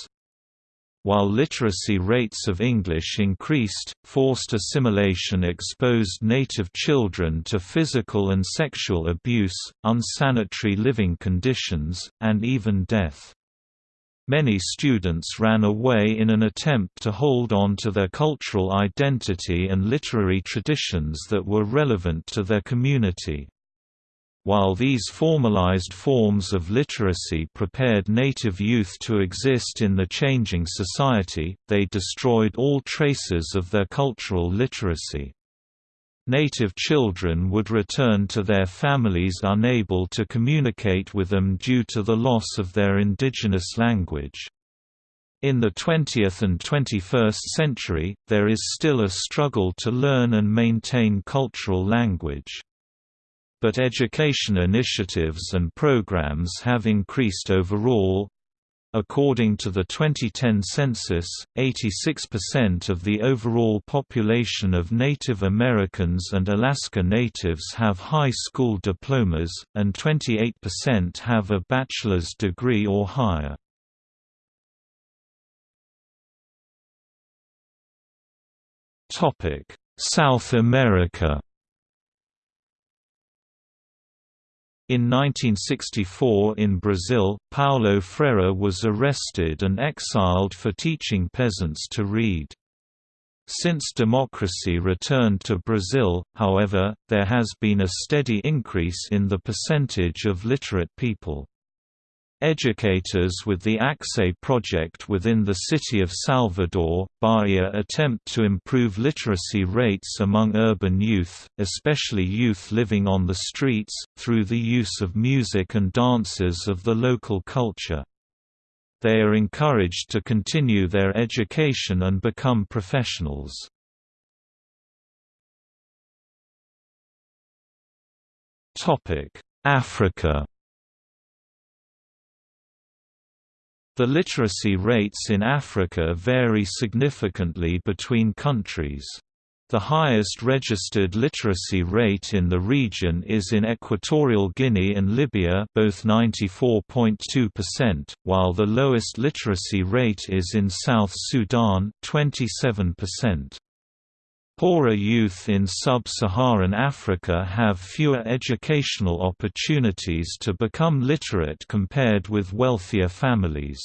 While literacy rates of English increased, forced assimilation exposed native children to physical and sexual abuse, unsanitary living conditions, and even death. Many students ran away in an attempt to hold on to their cultural identity and literary traditions that were relevant to their community. While these formalized forms of literacy prepared native youth to exist in the changing society, they destroyed all traces of their cultural literacy. Native children would return to their families unable to communicate with them due to the loss of their indigenous language. In the 20th and 21st century, there is still a struggle to learn and maintain cultural language but education initiatives and programs have increased overall. According to the 2010 census, 86% of the overall population of Native Americans and Alaska Natives have high school diplomas, and 28% have a bachelor's degree or higher. South America In 1964 in Brazil, Paulo Freire was arrested and exiled for teaching peasants to read. Since democracy returned to Brazil, however, there has been a steady increase in the percentage of literate people. Educators with the Axé project within the city of Salvador, Bahia attempt to improve literacy rates among urban youth, especially youth living on the streets, through the use of music and dances of the local culture. They are encouraged to continue their education and become professionals. Africa The literacy rates in Africa vary significantly between countries. The highest registered literacy rate in the region is in Equatorial Guinea and Libya both 94.2%, while the lowest literacy rate is in South Sudan 27%. Poorer youth in sub-Saharan Africa have fewer educational opportunities to become literate compared with wealthier families.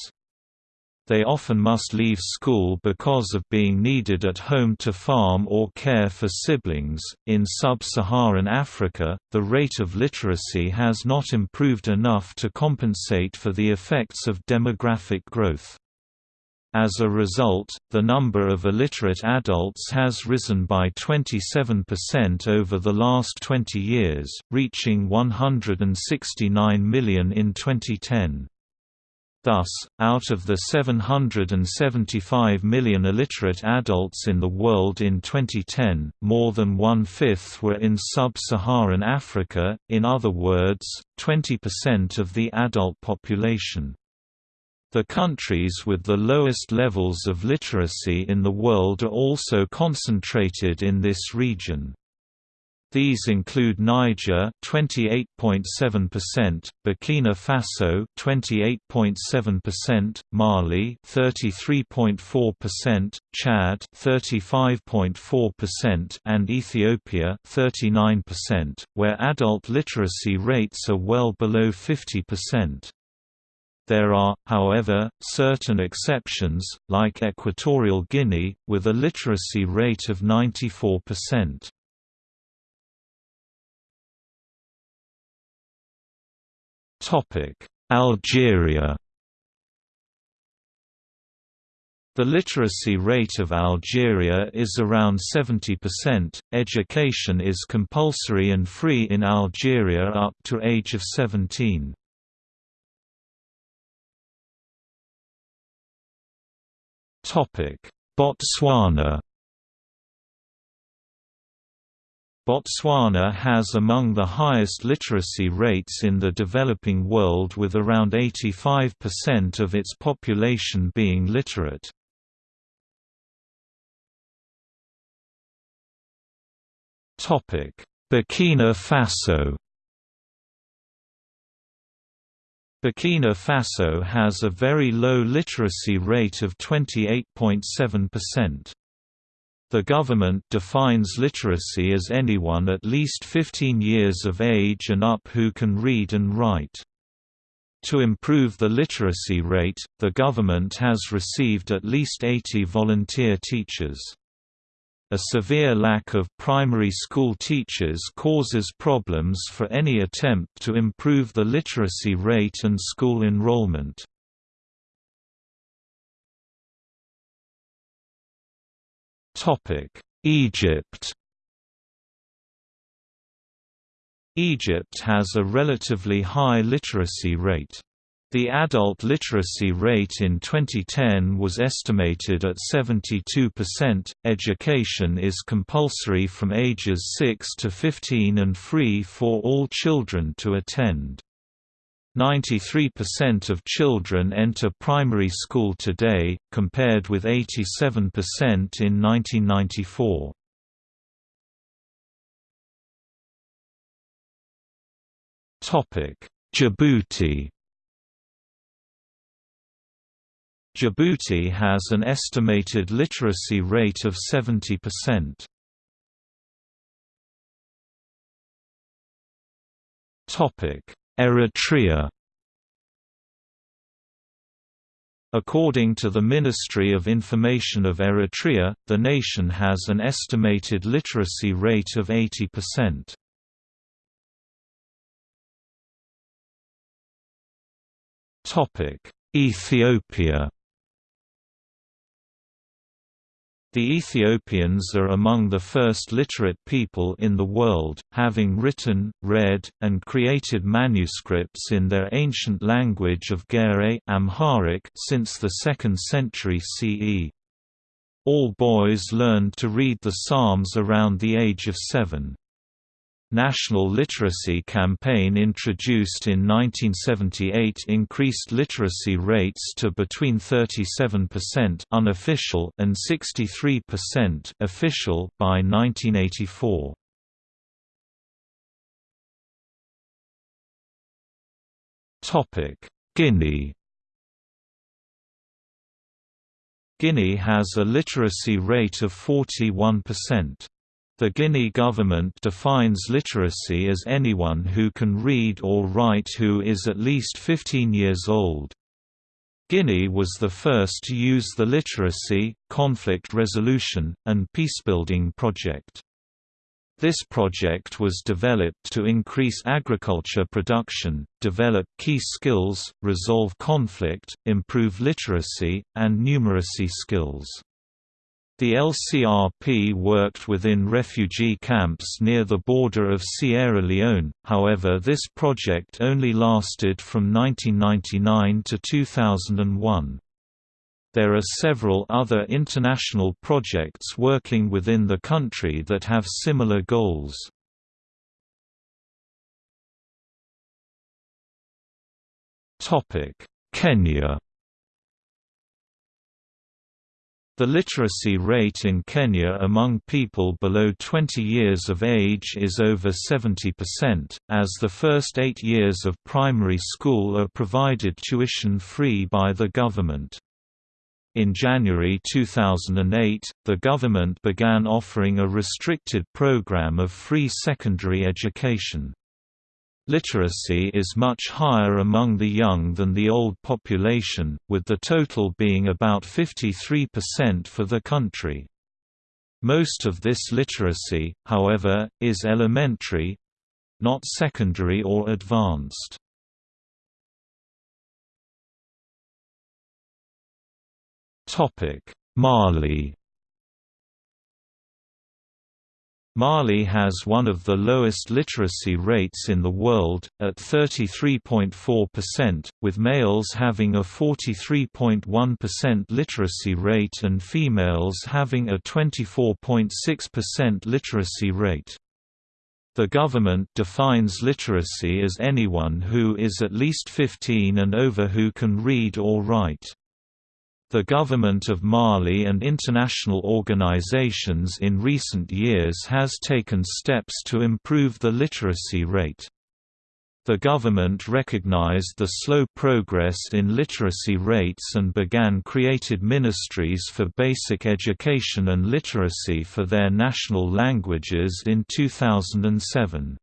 They often must leave school because of being needed at home to farm or care for siblings. In sub Saharan Africa, the rate of literacy has not improved enough to compensate for the effects of demographic growth. As a result, the number of illiterate adults has risen by 27% over the last 20 years, reaching 169 million in 2010. Thus, out of the 775 million illiterate adults in the world in 2010, more than one-fifth were in sub-Saharan Africa, in other words, 20% of the adult population. The countries with the lowest levels of literacy in the world are also concentrated in this region. These include Niger 28.7%, Burkina Faso 28.7%, Mali 33.4%, Chad 35.4% and Ethiopia 39%, where adult literacy rates are well below 50%. There are, however, certain exceptions, like Equatorial Guinea, with a literacy rate of 94%. Algeria The literacy rate of Algeria is around 70%. Education is compulsory and free in Algeria up to age of 17. Botswana Botswana has among the highest literacy rates in the developing world with around 85% of its population being literate. Burkina Faso Burkina Faso has a very low literacy rate of 28.7%. The government defines literacy as anyone at least 15 years of age and up who can read and write. To improve the literacy rate, the government has received at least 80 volunteer teachers. A severe lack of primary school teachers causes problems for any attempt to improve the literacy rate and school enrollment. Egypt Egypt has a relatively high literacy rate. The adult literacy rate in 2010 was estimated at 72%. Education is compulsory from ages 6 to 15 and free for all children to attend. 93% of children enter primary school today, compared with 87% in 1994. Djibouti Djibouti has an estimated literacy rate of 70%. Eritrea According to the Ministry of Information of Eritrea, the nation has an estimated literacy rate of 80%. Ethiopia The Ethiopians are among the first literate people in the world, having written, read, and created manuscripts in their ancient language of Ge'ez Amharic since the 2nd century CE. All boys learned to read the Psalms around the age of seven. National Literacy Campaign introduced in 1978 increased literacy rates to between 37% unofficial and 63% official by 1984. Topic: Guinea Guinea has a literacy rate of 41%. The Guinea government defines literacy as anyone who can read or write who is at least 15 years old. Guinea was the first to use the Literacy, Conflict Resolution, and Peacebuilding project. This project was developed to increase agriculture production, develop key skills, resolve conflict, improve literacy, and numeracy skills. The LCRP worked within refugee camps near the border of Sierra Leone, however this project only lasted from 1999 to 2001. There are several other international projects working within the country that have similar goals. Kenya The literacy rate in Kenya among people below 20 years of age is over 70%, as the first eight years of primary school are provided tuition-free by the government. In January 2008, the government began offering a restricted program of free secondary education. Literacy is much higher among the young than the old population, with the total being about 53% for the country. Most of this literacy, however, is elementary—not secondary or advanced. Mali Mali has one of the lowest literacy rates in the world, at 33.4%, with males having a 43.1% literacy rate and females having a 24.6% literacy rate. The government defines literacy as anyone who is at least 15 and over who can read or write. The government of Mali and international organizations in recent years has taken steps to improve the literacy rate. The government recognized the slow progress in literacy rates and began created ministries for basic education and literacy for their national languages in 2007.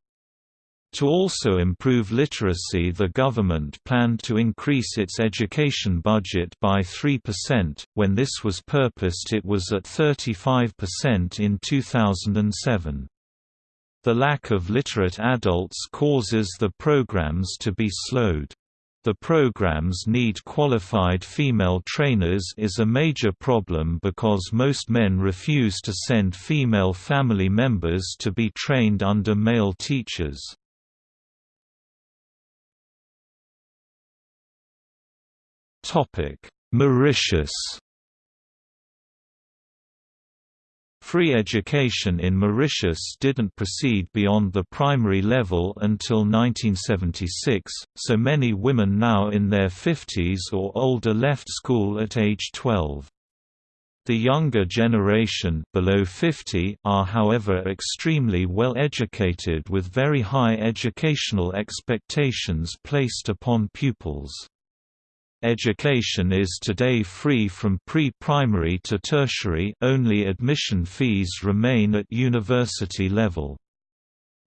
To also improve literacy the government planned to increase its education budget by 3%, when this was purposed it was at 35% in 2007. The lack of literate adults causes the programs to be slowed. The programs need qualified female trainers is a major problem because most men refuse to send female family members to be trained under male teachers. Mauritius Free education in Mauritius didn't proceed beyond the primary level until 1976, so many women now in their 50s or older left school at age 12. The younger generation below 50 are however extremely well educated with very high educational expectations placed upon pupils. Education is today free from pre-primary to tertiary only admission fees remain at university level.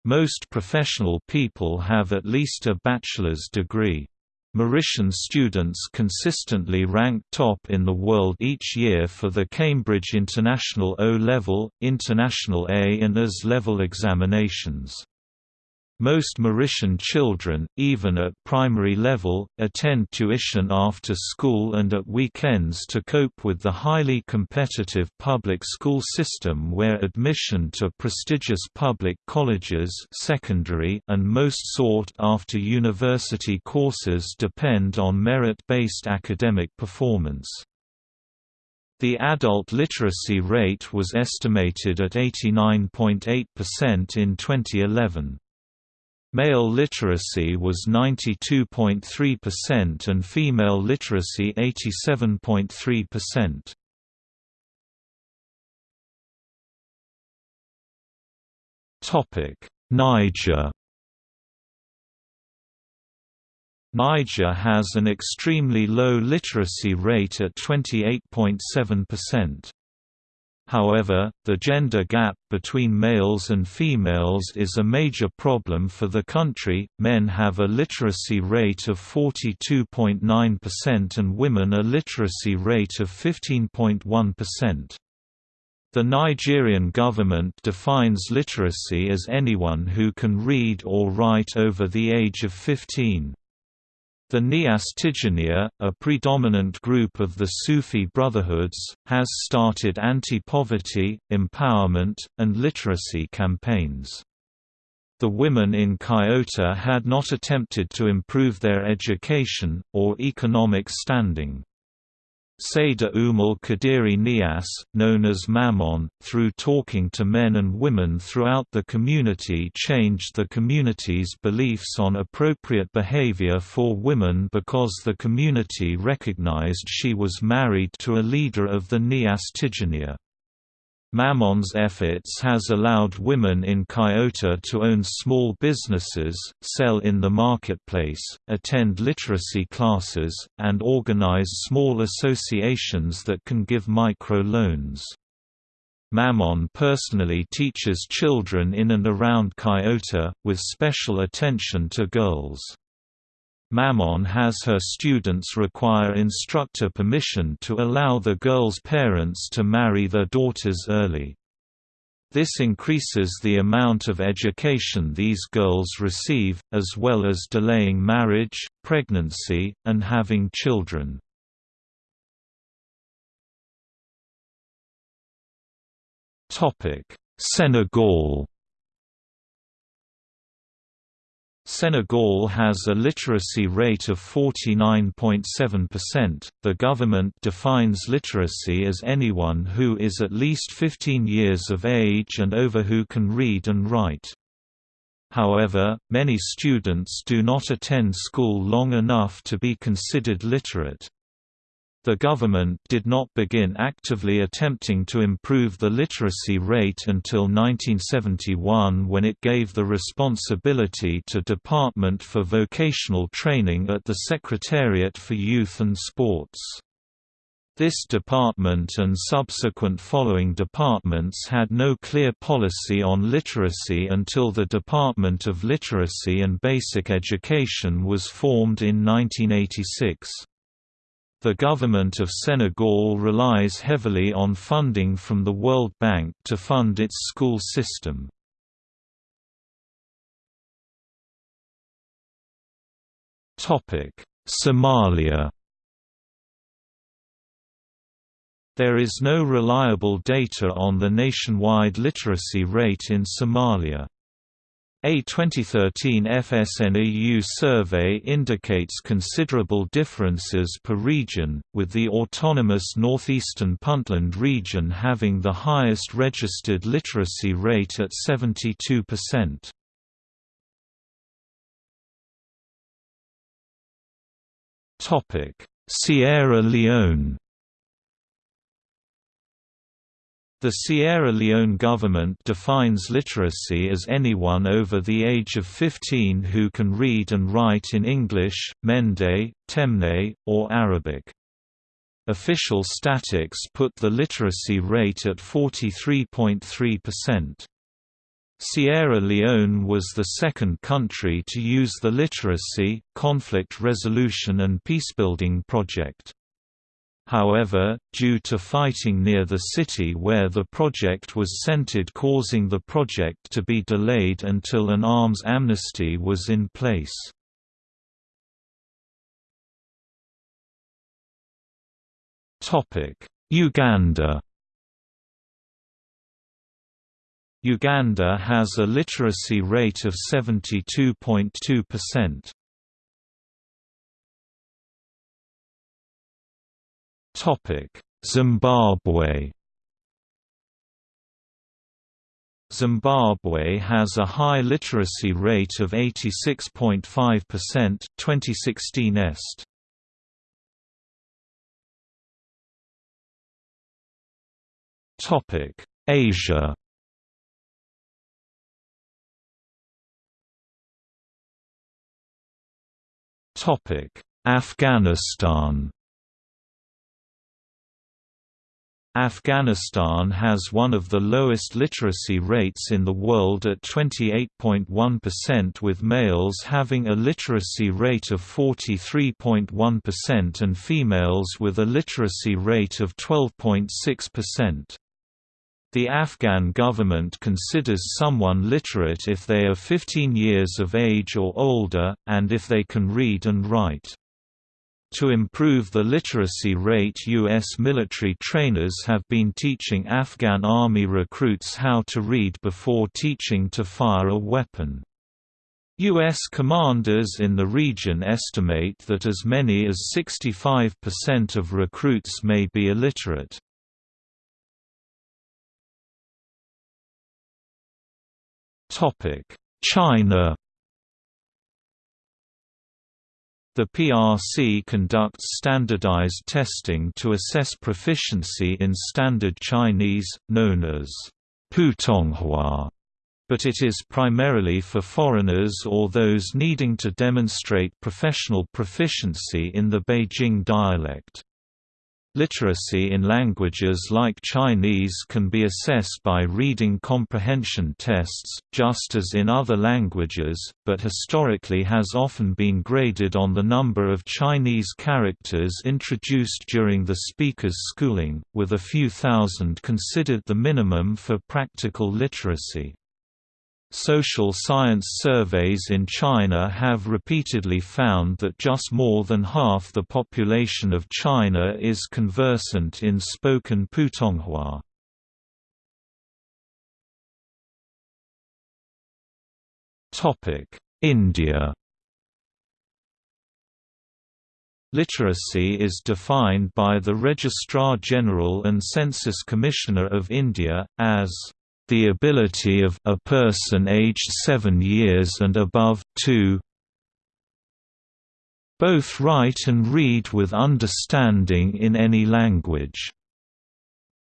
Most professional people have at least a bachelor's degree. Mauritian students consistently rank top in the world each year for the Cambridge International O-Level, International A and AS-level examinations. Most Mauritian children, even at primary level, attend tuition after school and at weekends to cope with the highly competitive public school system where admission to prestigious public colleges secondary and most sought-after university courses depend on merit-based academic performance. The adult literacy rate was estimated at 89.8% in 2011. Male literacy was 92.3% and female literacy 87.3%. Topic: Niger Niger has an extremely low literacy rate at 28.7%. However, the gender gap between males and females is a major problem for the country. Men have a literacy rate of 42.9% and women a literacy rate of 15.1%. The Nigerian government defines literacy as anyone who can read or write over the age of 15. The Niasse Tijaniya, a predominant group of the Sufi Brotherhoods, has started anti-poverty, empowerment, and literacy campaigns. The women in Kiota had not attempted to improve their education, or economic standing. Sayda Umul Kadiri Nias, known as Maman, through talking to men and women throughout the community changed the community's beliefs on appropriate behavior for women because the community recognized she was married to a leader of the Niasse Tijaniya. Maman's efforts has allowed women in Kiota to own small businesses, sell in the marketplace, attend literacy classes, and organize small associations that can give micro-loans. Maman personally teaches children in and around Kiota, with special attention to girls. Maman has her students require instructor permission to allow the girls' parents to marry their daughters early. This increases the amount of education these girls receive, as well as delaying marriage, pregnancy, and having children. Senegal Senegal has a literacy rate of 49.7%. The government defines literacy as anyone who is at least 15 years of age and over who can read and write. However, many students do not attend school long enough to be considered literate. The government did not begin actively attempting to improve the literacy rate until 1971 when it gave the responsibility to Department for Vocational Training at the Secretariat for Youth and Sports. This department and subsequent following departments had no clear policy on literacy until the Department of Literacy and Basic Education was formed in 1986. The government of Senegal relies heavily on funding from the World Bank to fund its school system. Somalia There is no reliable data on the nationwide literacy rate in Somalia. A 2013 FSNAU survey indicates considerable differences per region, with the autonomous northeastern Puntland region having the highest registered literacy rate at 72%. Sierra Leone The Sierra Leone government defines literacy as anyone over the age of 15 who can read and write in English, Mende, Temne, or Arabic. Official statics put the literacy rate at 43.3%. Sierra Leone was the second country to use the Literacy, Conflict Resolution and Peacebuilding Project. However, due to fighting near the city where the project was centered causing the project to be delayed until an arms amnesty was in place. Uganda Uganda has a literacy rate of 72.2%. Zimbabwe Zimbabwe has a high literacy rate of 86.5% 2016 est. Topic: Asia. Topic: Afghanistan. Afghanistan has one of the lowest literacy rates in the world at 28.1% with males having a literacy rate of 43.1% and females with a literacy rate of 12.6%. The Afghan government considers someone literate if they are 15 years of age or older, and if they can read and write. To improve the literacy rate U.S. military trainers have been teaching Afghan army recruits how to read before teaching to fire a weapon. U.S. commanders in the region estimate that as many as 65% of recruits may be illiterate. China The PRC conducts standardized testing to assess proficiency in Standard Chinese, known as Putonghua, but it is primarily for foreigners or those needing to demonstrate professional proficiency in the Beijing dialect. Literacy in languages like Chinese can be assessed by reading comprehension tests, just as in other languages, but historically has often been graded on the number of Chinese characters introduced during the speaker's schooling, with a few thousand considered the minimum for practical literacy. Social science surveys in China have repeatedly found that just more than half the population of China is conversant in spoken Putonghua. India Literacy is defined by the Registrar General and Census Commissioner of India, as the ability of a person aged 7 years and above, to both write and read with understanding in any language.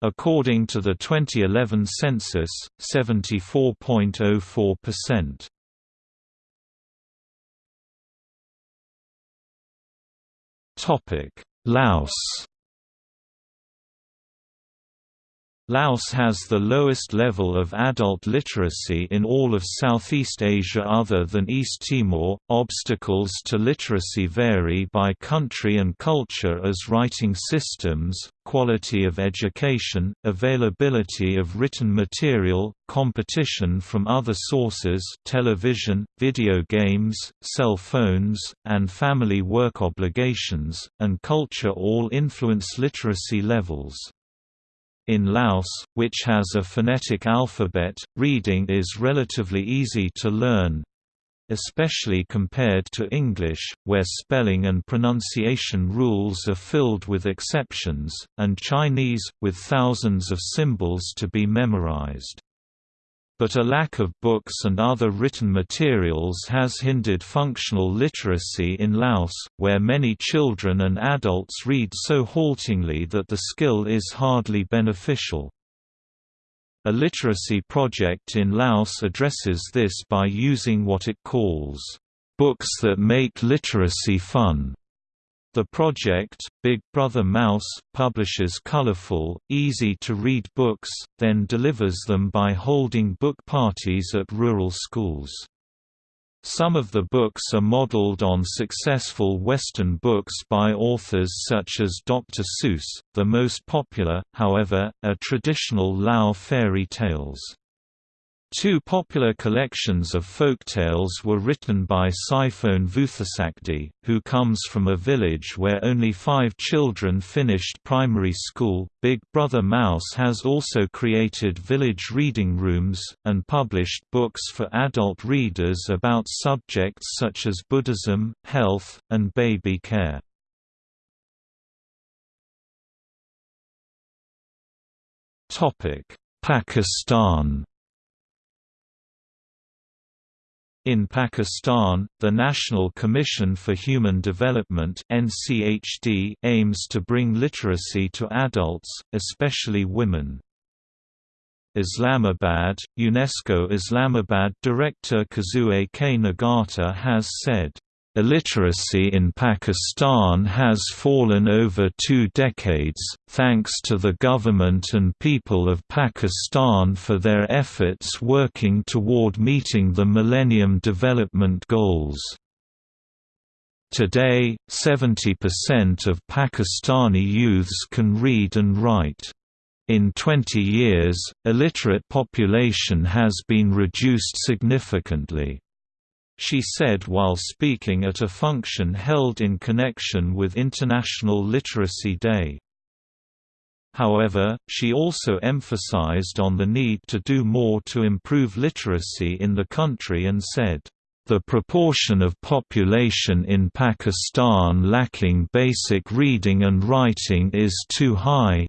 According to the 2011 census, 74.04%. Topic: Laos Laos has the lowest level of adult literacy in all of Southeast Asia other than East Timor. Obstacles to literacy vary by country and culture as writing systems, quality of education, availability of written material, competition from other sources television, video games, cell phones, and family work obligations, and culture all influence literacy levels. In Laos, which has a phonetic alphabet, reading is relatively easy to learn especially compared to English, where spelling and pronunciation rules are filled with exceptions, and Chinese, with thousands of symbols to be memorized but a lack of books and other written materials has hindered functional literacy in Laos, where many children and adults read so haltingly that the skill is hardly beneficial. A literacy project in Laos addresses this by using what it calls, "...books that make literacy fun." The project, Big Brother Mouse, publishes colorful, easy-to-read books, then delivers them by holding book parties at rural schools. Some of the books are modeled on successful Western books by authors such as Dr. Seuss, the most popular, however, are traditional Lao fairy tales. Two popular collections of folk tales were written by Saiphone Vuthasakdi, who comes from a village where only five children finished primary school. Big Brother Mouse has also created village reading rooms, and published books for adult readers about subjects such as Buddhism, health, and baby care. Pakistan In Pakistan, the National Commission for Human Development (NCHD) aims to bring literacy to adults, especially women. Islamabad, UNESCO Islamabad director Kazue K. Nagata has said, Illiteracy in Pakistan has fallen over two decades, thanks to the government and people of Pakistan for their efforts working toward meeting the Millennium Development Goals. Today, 70% of Pakistani youths can read and write. In 20 years, illiterate population has been reduced significantly she said while speaking at a function held in connection with International Literacy Day. However, she also emphasized on the need to do more to improve literacy in the country and said, "...the proportion of population in Pakistan lacking basic reading and writing is too high,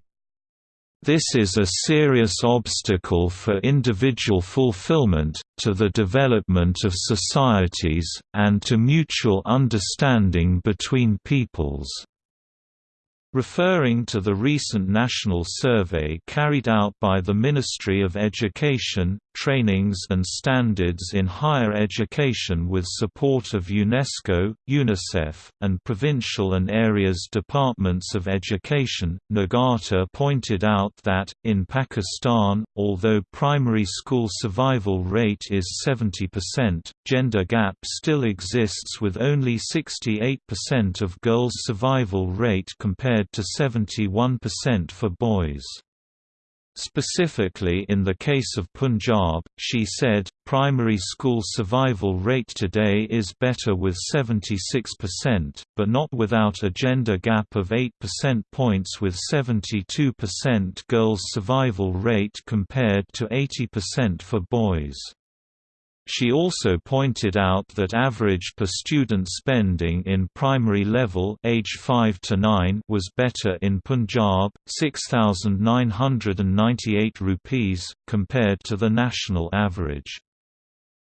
this is a serious obstacle for individual fulfillment, to the development of societies, and to mutual understanding between peoples. Referring to the recent national survey carried out by the Ministry of Education, Trainings and Standards in Higher Education with support of UNESCO, UNICEF, and provincial and areas departments of education, Nagata pointed out that, in Pakistan, although primary school survival rate is 70%, gender gap still exists with only 68% of girls' survival rate compared compared to 71% for boys. Specifically in the case of Punjab, she said, primary school survival rate today is better with 76%, but not without a gender gap of 8% points with 72% girls' survival rate compared to 80% for boys. She also pointed out that average per student spending in primary level age 5 to 9 was better in Punjab, 6998 rupees compared to the national average.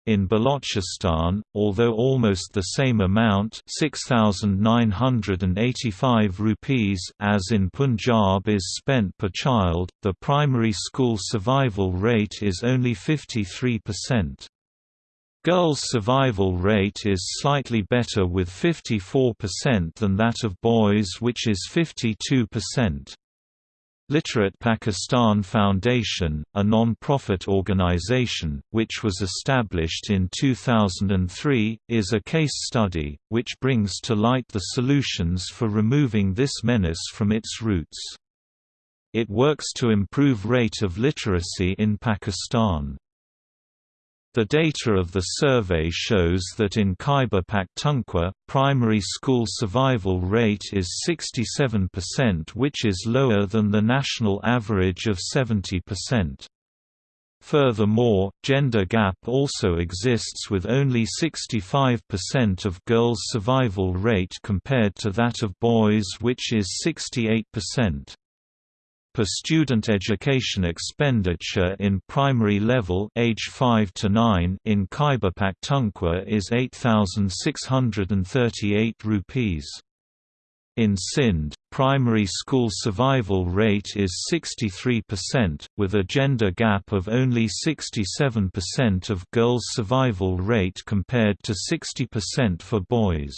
In Balochistan, although almost the same amount 6,985 rupees as in Punjab is spent per child, the primary school survival rate is only 53%. Girls' survival rate is slightly better with 54% than that of boys which is 52%. Literate Pakistan Foundation, a non-profit organization, which was established in 2003, is a case study, which brings to light the solutions for removing this menace from its roots. It works to improve rate of literacy in Pakistan. The data of the survey shows that in Khyber Pakhtunkhwa, primary school survival rate is 67% which is lower than the national average of 70%. Furthermore, gender gap also exists with only 65% of girls' survival rate compared to that of boys which is 68% per student education expenditure in primary level age 5 to 9 in Khyber Pakhtunkhwa is 8638 rupees. In Sindh, primary school survival rate is 63%, with a gender gap of only 67% of girls' survival rate compared to 60% for boys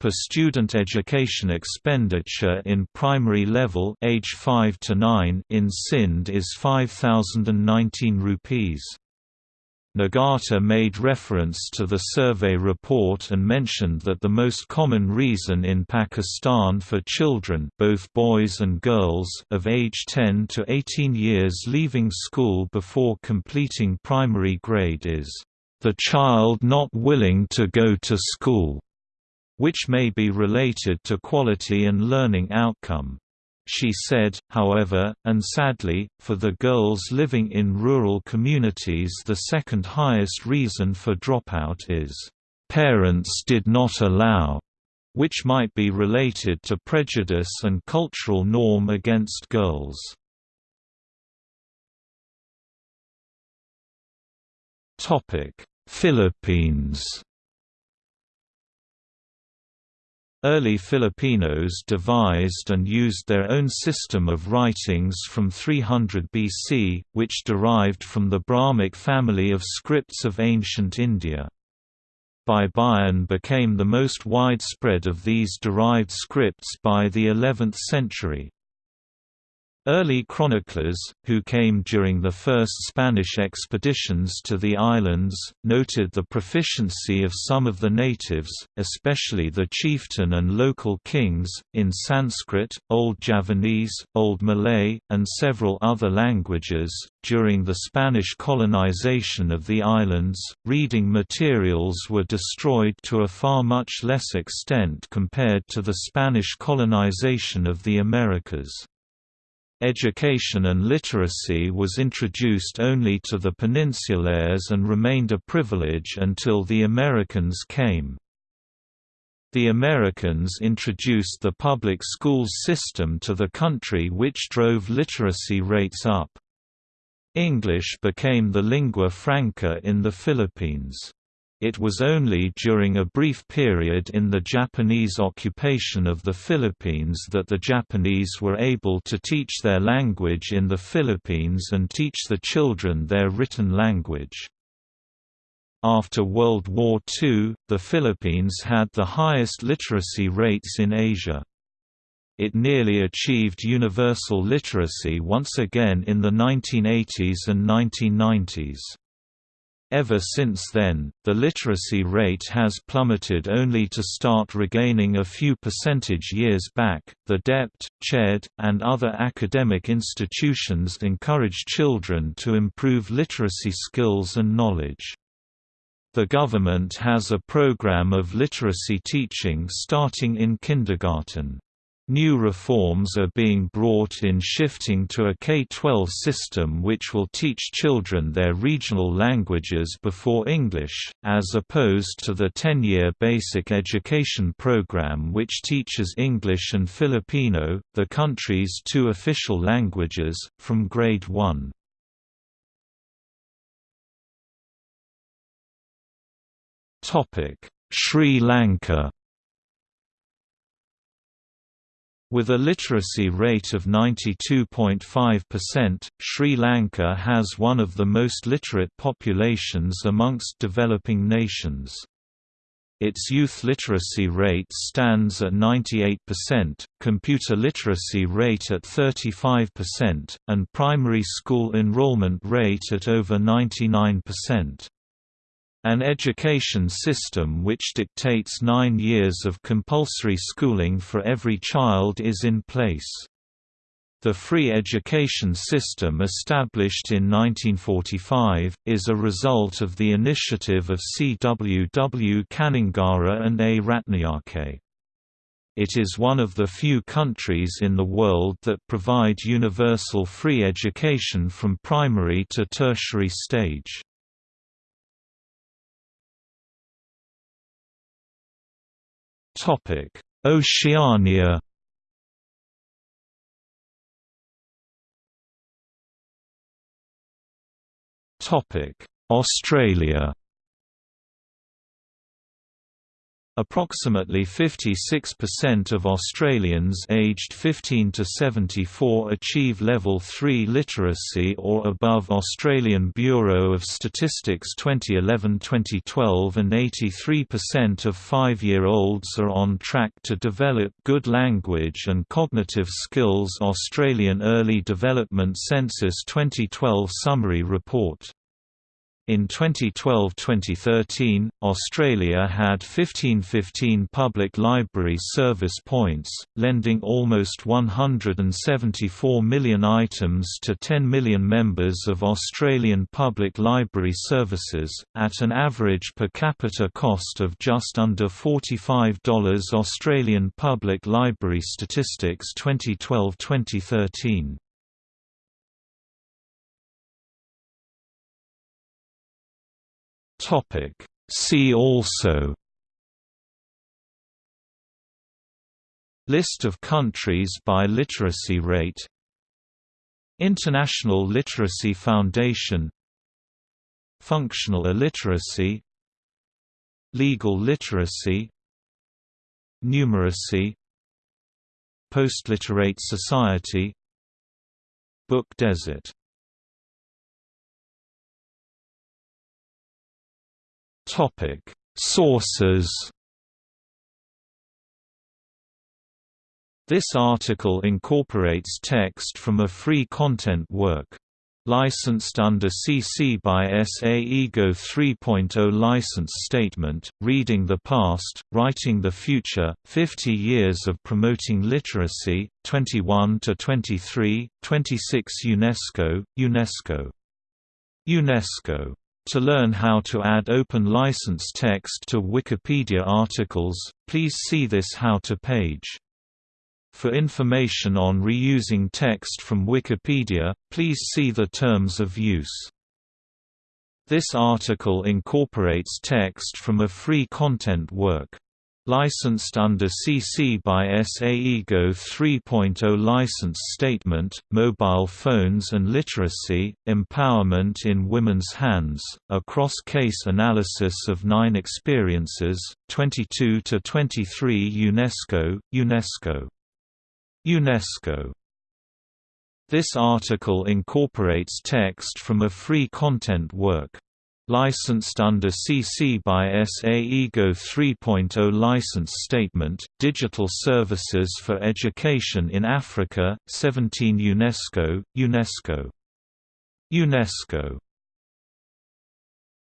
per student education expenditure in primary level age 5 to 9 in Sindh is 5019 rupees. Nagata made reference to the survey report and mentioned that the most common reason in Pakistan for children both boys and girls of age 10 to 18 years leaving school before completing primary grade is, "...the child not willing to go to school." Which may be related to quality and learning outcome. She said, however, and sadly, for the girls living in rural communities the second highest reason for dropout is, "...parents did not allow", which might be related to prejudice and cultural norm against girls. Philippines Early Filipinos devised and used their own system of writings from 300 BC, which derived from the Brahmic family of scripts of ancient India. Baybayin became the most widespread of these derived scripts by the 11th century. Early chroniclers, who came during the first Spanish expeditions to the islands, noted the proficiency of some of the natives, especially the chieftain and local kings, in Sanskrit, Old Javanese, Old Malay, and several other languages. During the Spanish colonization of the islands, reading materials were destroyed to a far much less extent compared to the Spanish colonization of the Americas. Education and literacy was introduced only to the peninsulares and remained a privilege until the Americans came. The Americans introduced the public schools system to the country which drove literacy rates up. English became the lingua franca in the Philippines. It was only during a brief period in the Japanese occupation of the Philippines that the Japanese were able to teach their language in the Philippines and teach the children their written language. After World War II, the Philippines had the highest literacy rates in Asia. It nearly achieved universal literacy once again in the 1980s and 1990s. Ever since then, the literacy rate has plummeted only to start regaining a few percentage years back. The DepEd, CHED, and other academic institutions encourage children to improve literacy skills and knowledge. The government has a program of literacy teaching starting in kindergarten. New reforms are being brought in shifting to a K-12 system which will teach children their regional languages before English, as opposed to the 10-year basic education program which teaches English and Filipino, the country's two official languages, from grade 1. Sri Lanka With a literacy rate of 92.5%, Sri Lanka has one of the most literate populations amongst developing nations. its youth literacy rate stands at 98%, computer literacy rate at 35%, and primary school enrollment rate at over 99%. An education system which dictates nine years of compulsory schooling for every child is in place. The free education system established in 1945, is a result of the initiative of C. W. W. Kannangara and A. Ratnayake. It is one of the few countries in the world that provide universal free education from primary to tertiary stage. Oceania Topic. Australia Approximately 56% of Australians aged 15 to 74 achieve Level 3 literacy or above. Australian Bureau of Statistics 2011-2012 and 83% of 5-year-olds are on track to develop good language and cognitive skills. Australian Early Development Census 2012 Summary Report in 2012–2013, Australia had 1515 public library service points, lending almost 174 million items to 10 million members of Australian public library services, at an average per capita cost of just under $45 Australian Public Library Statistics 2012–2013. Topic. See also List of countries by literacy rate International Literacy Foundation Functional illiteracy Legal literacy Numeracy Postliterate society Book desert Topic: Sources. This article incorporates text from a free content work. Licensed under CC by SA IGO 3.0 License Statement, Reading the Past, Writing the Future, 50 Years of Promoting Literacy, 21–23, 26 UNESCO, UNESCO. UNESCO to learn how to add open license text to Wikipedia articles, please see this How to page. For information on reusing text from Wikipedia, please see the Terms of Use. This article incorporates text from a free content work. Licensed under CC by SA IGO 3.0 License Statement, Mobile Phones and Literacy, Empowerment in Women's Hands, a cross-case analysis of nine experiences, 22–23 UNESCO, UNESCO. UNESCO this article incorporates text from a free content work. Licensed under CC by SA IGO 3.0 License Statement, Digital Services for Education in Africa, 17 UNESCO, UNESCO. UNESCO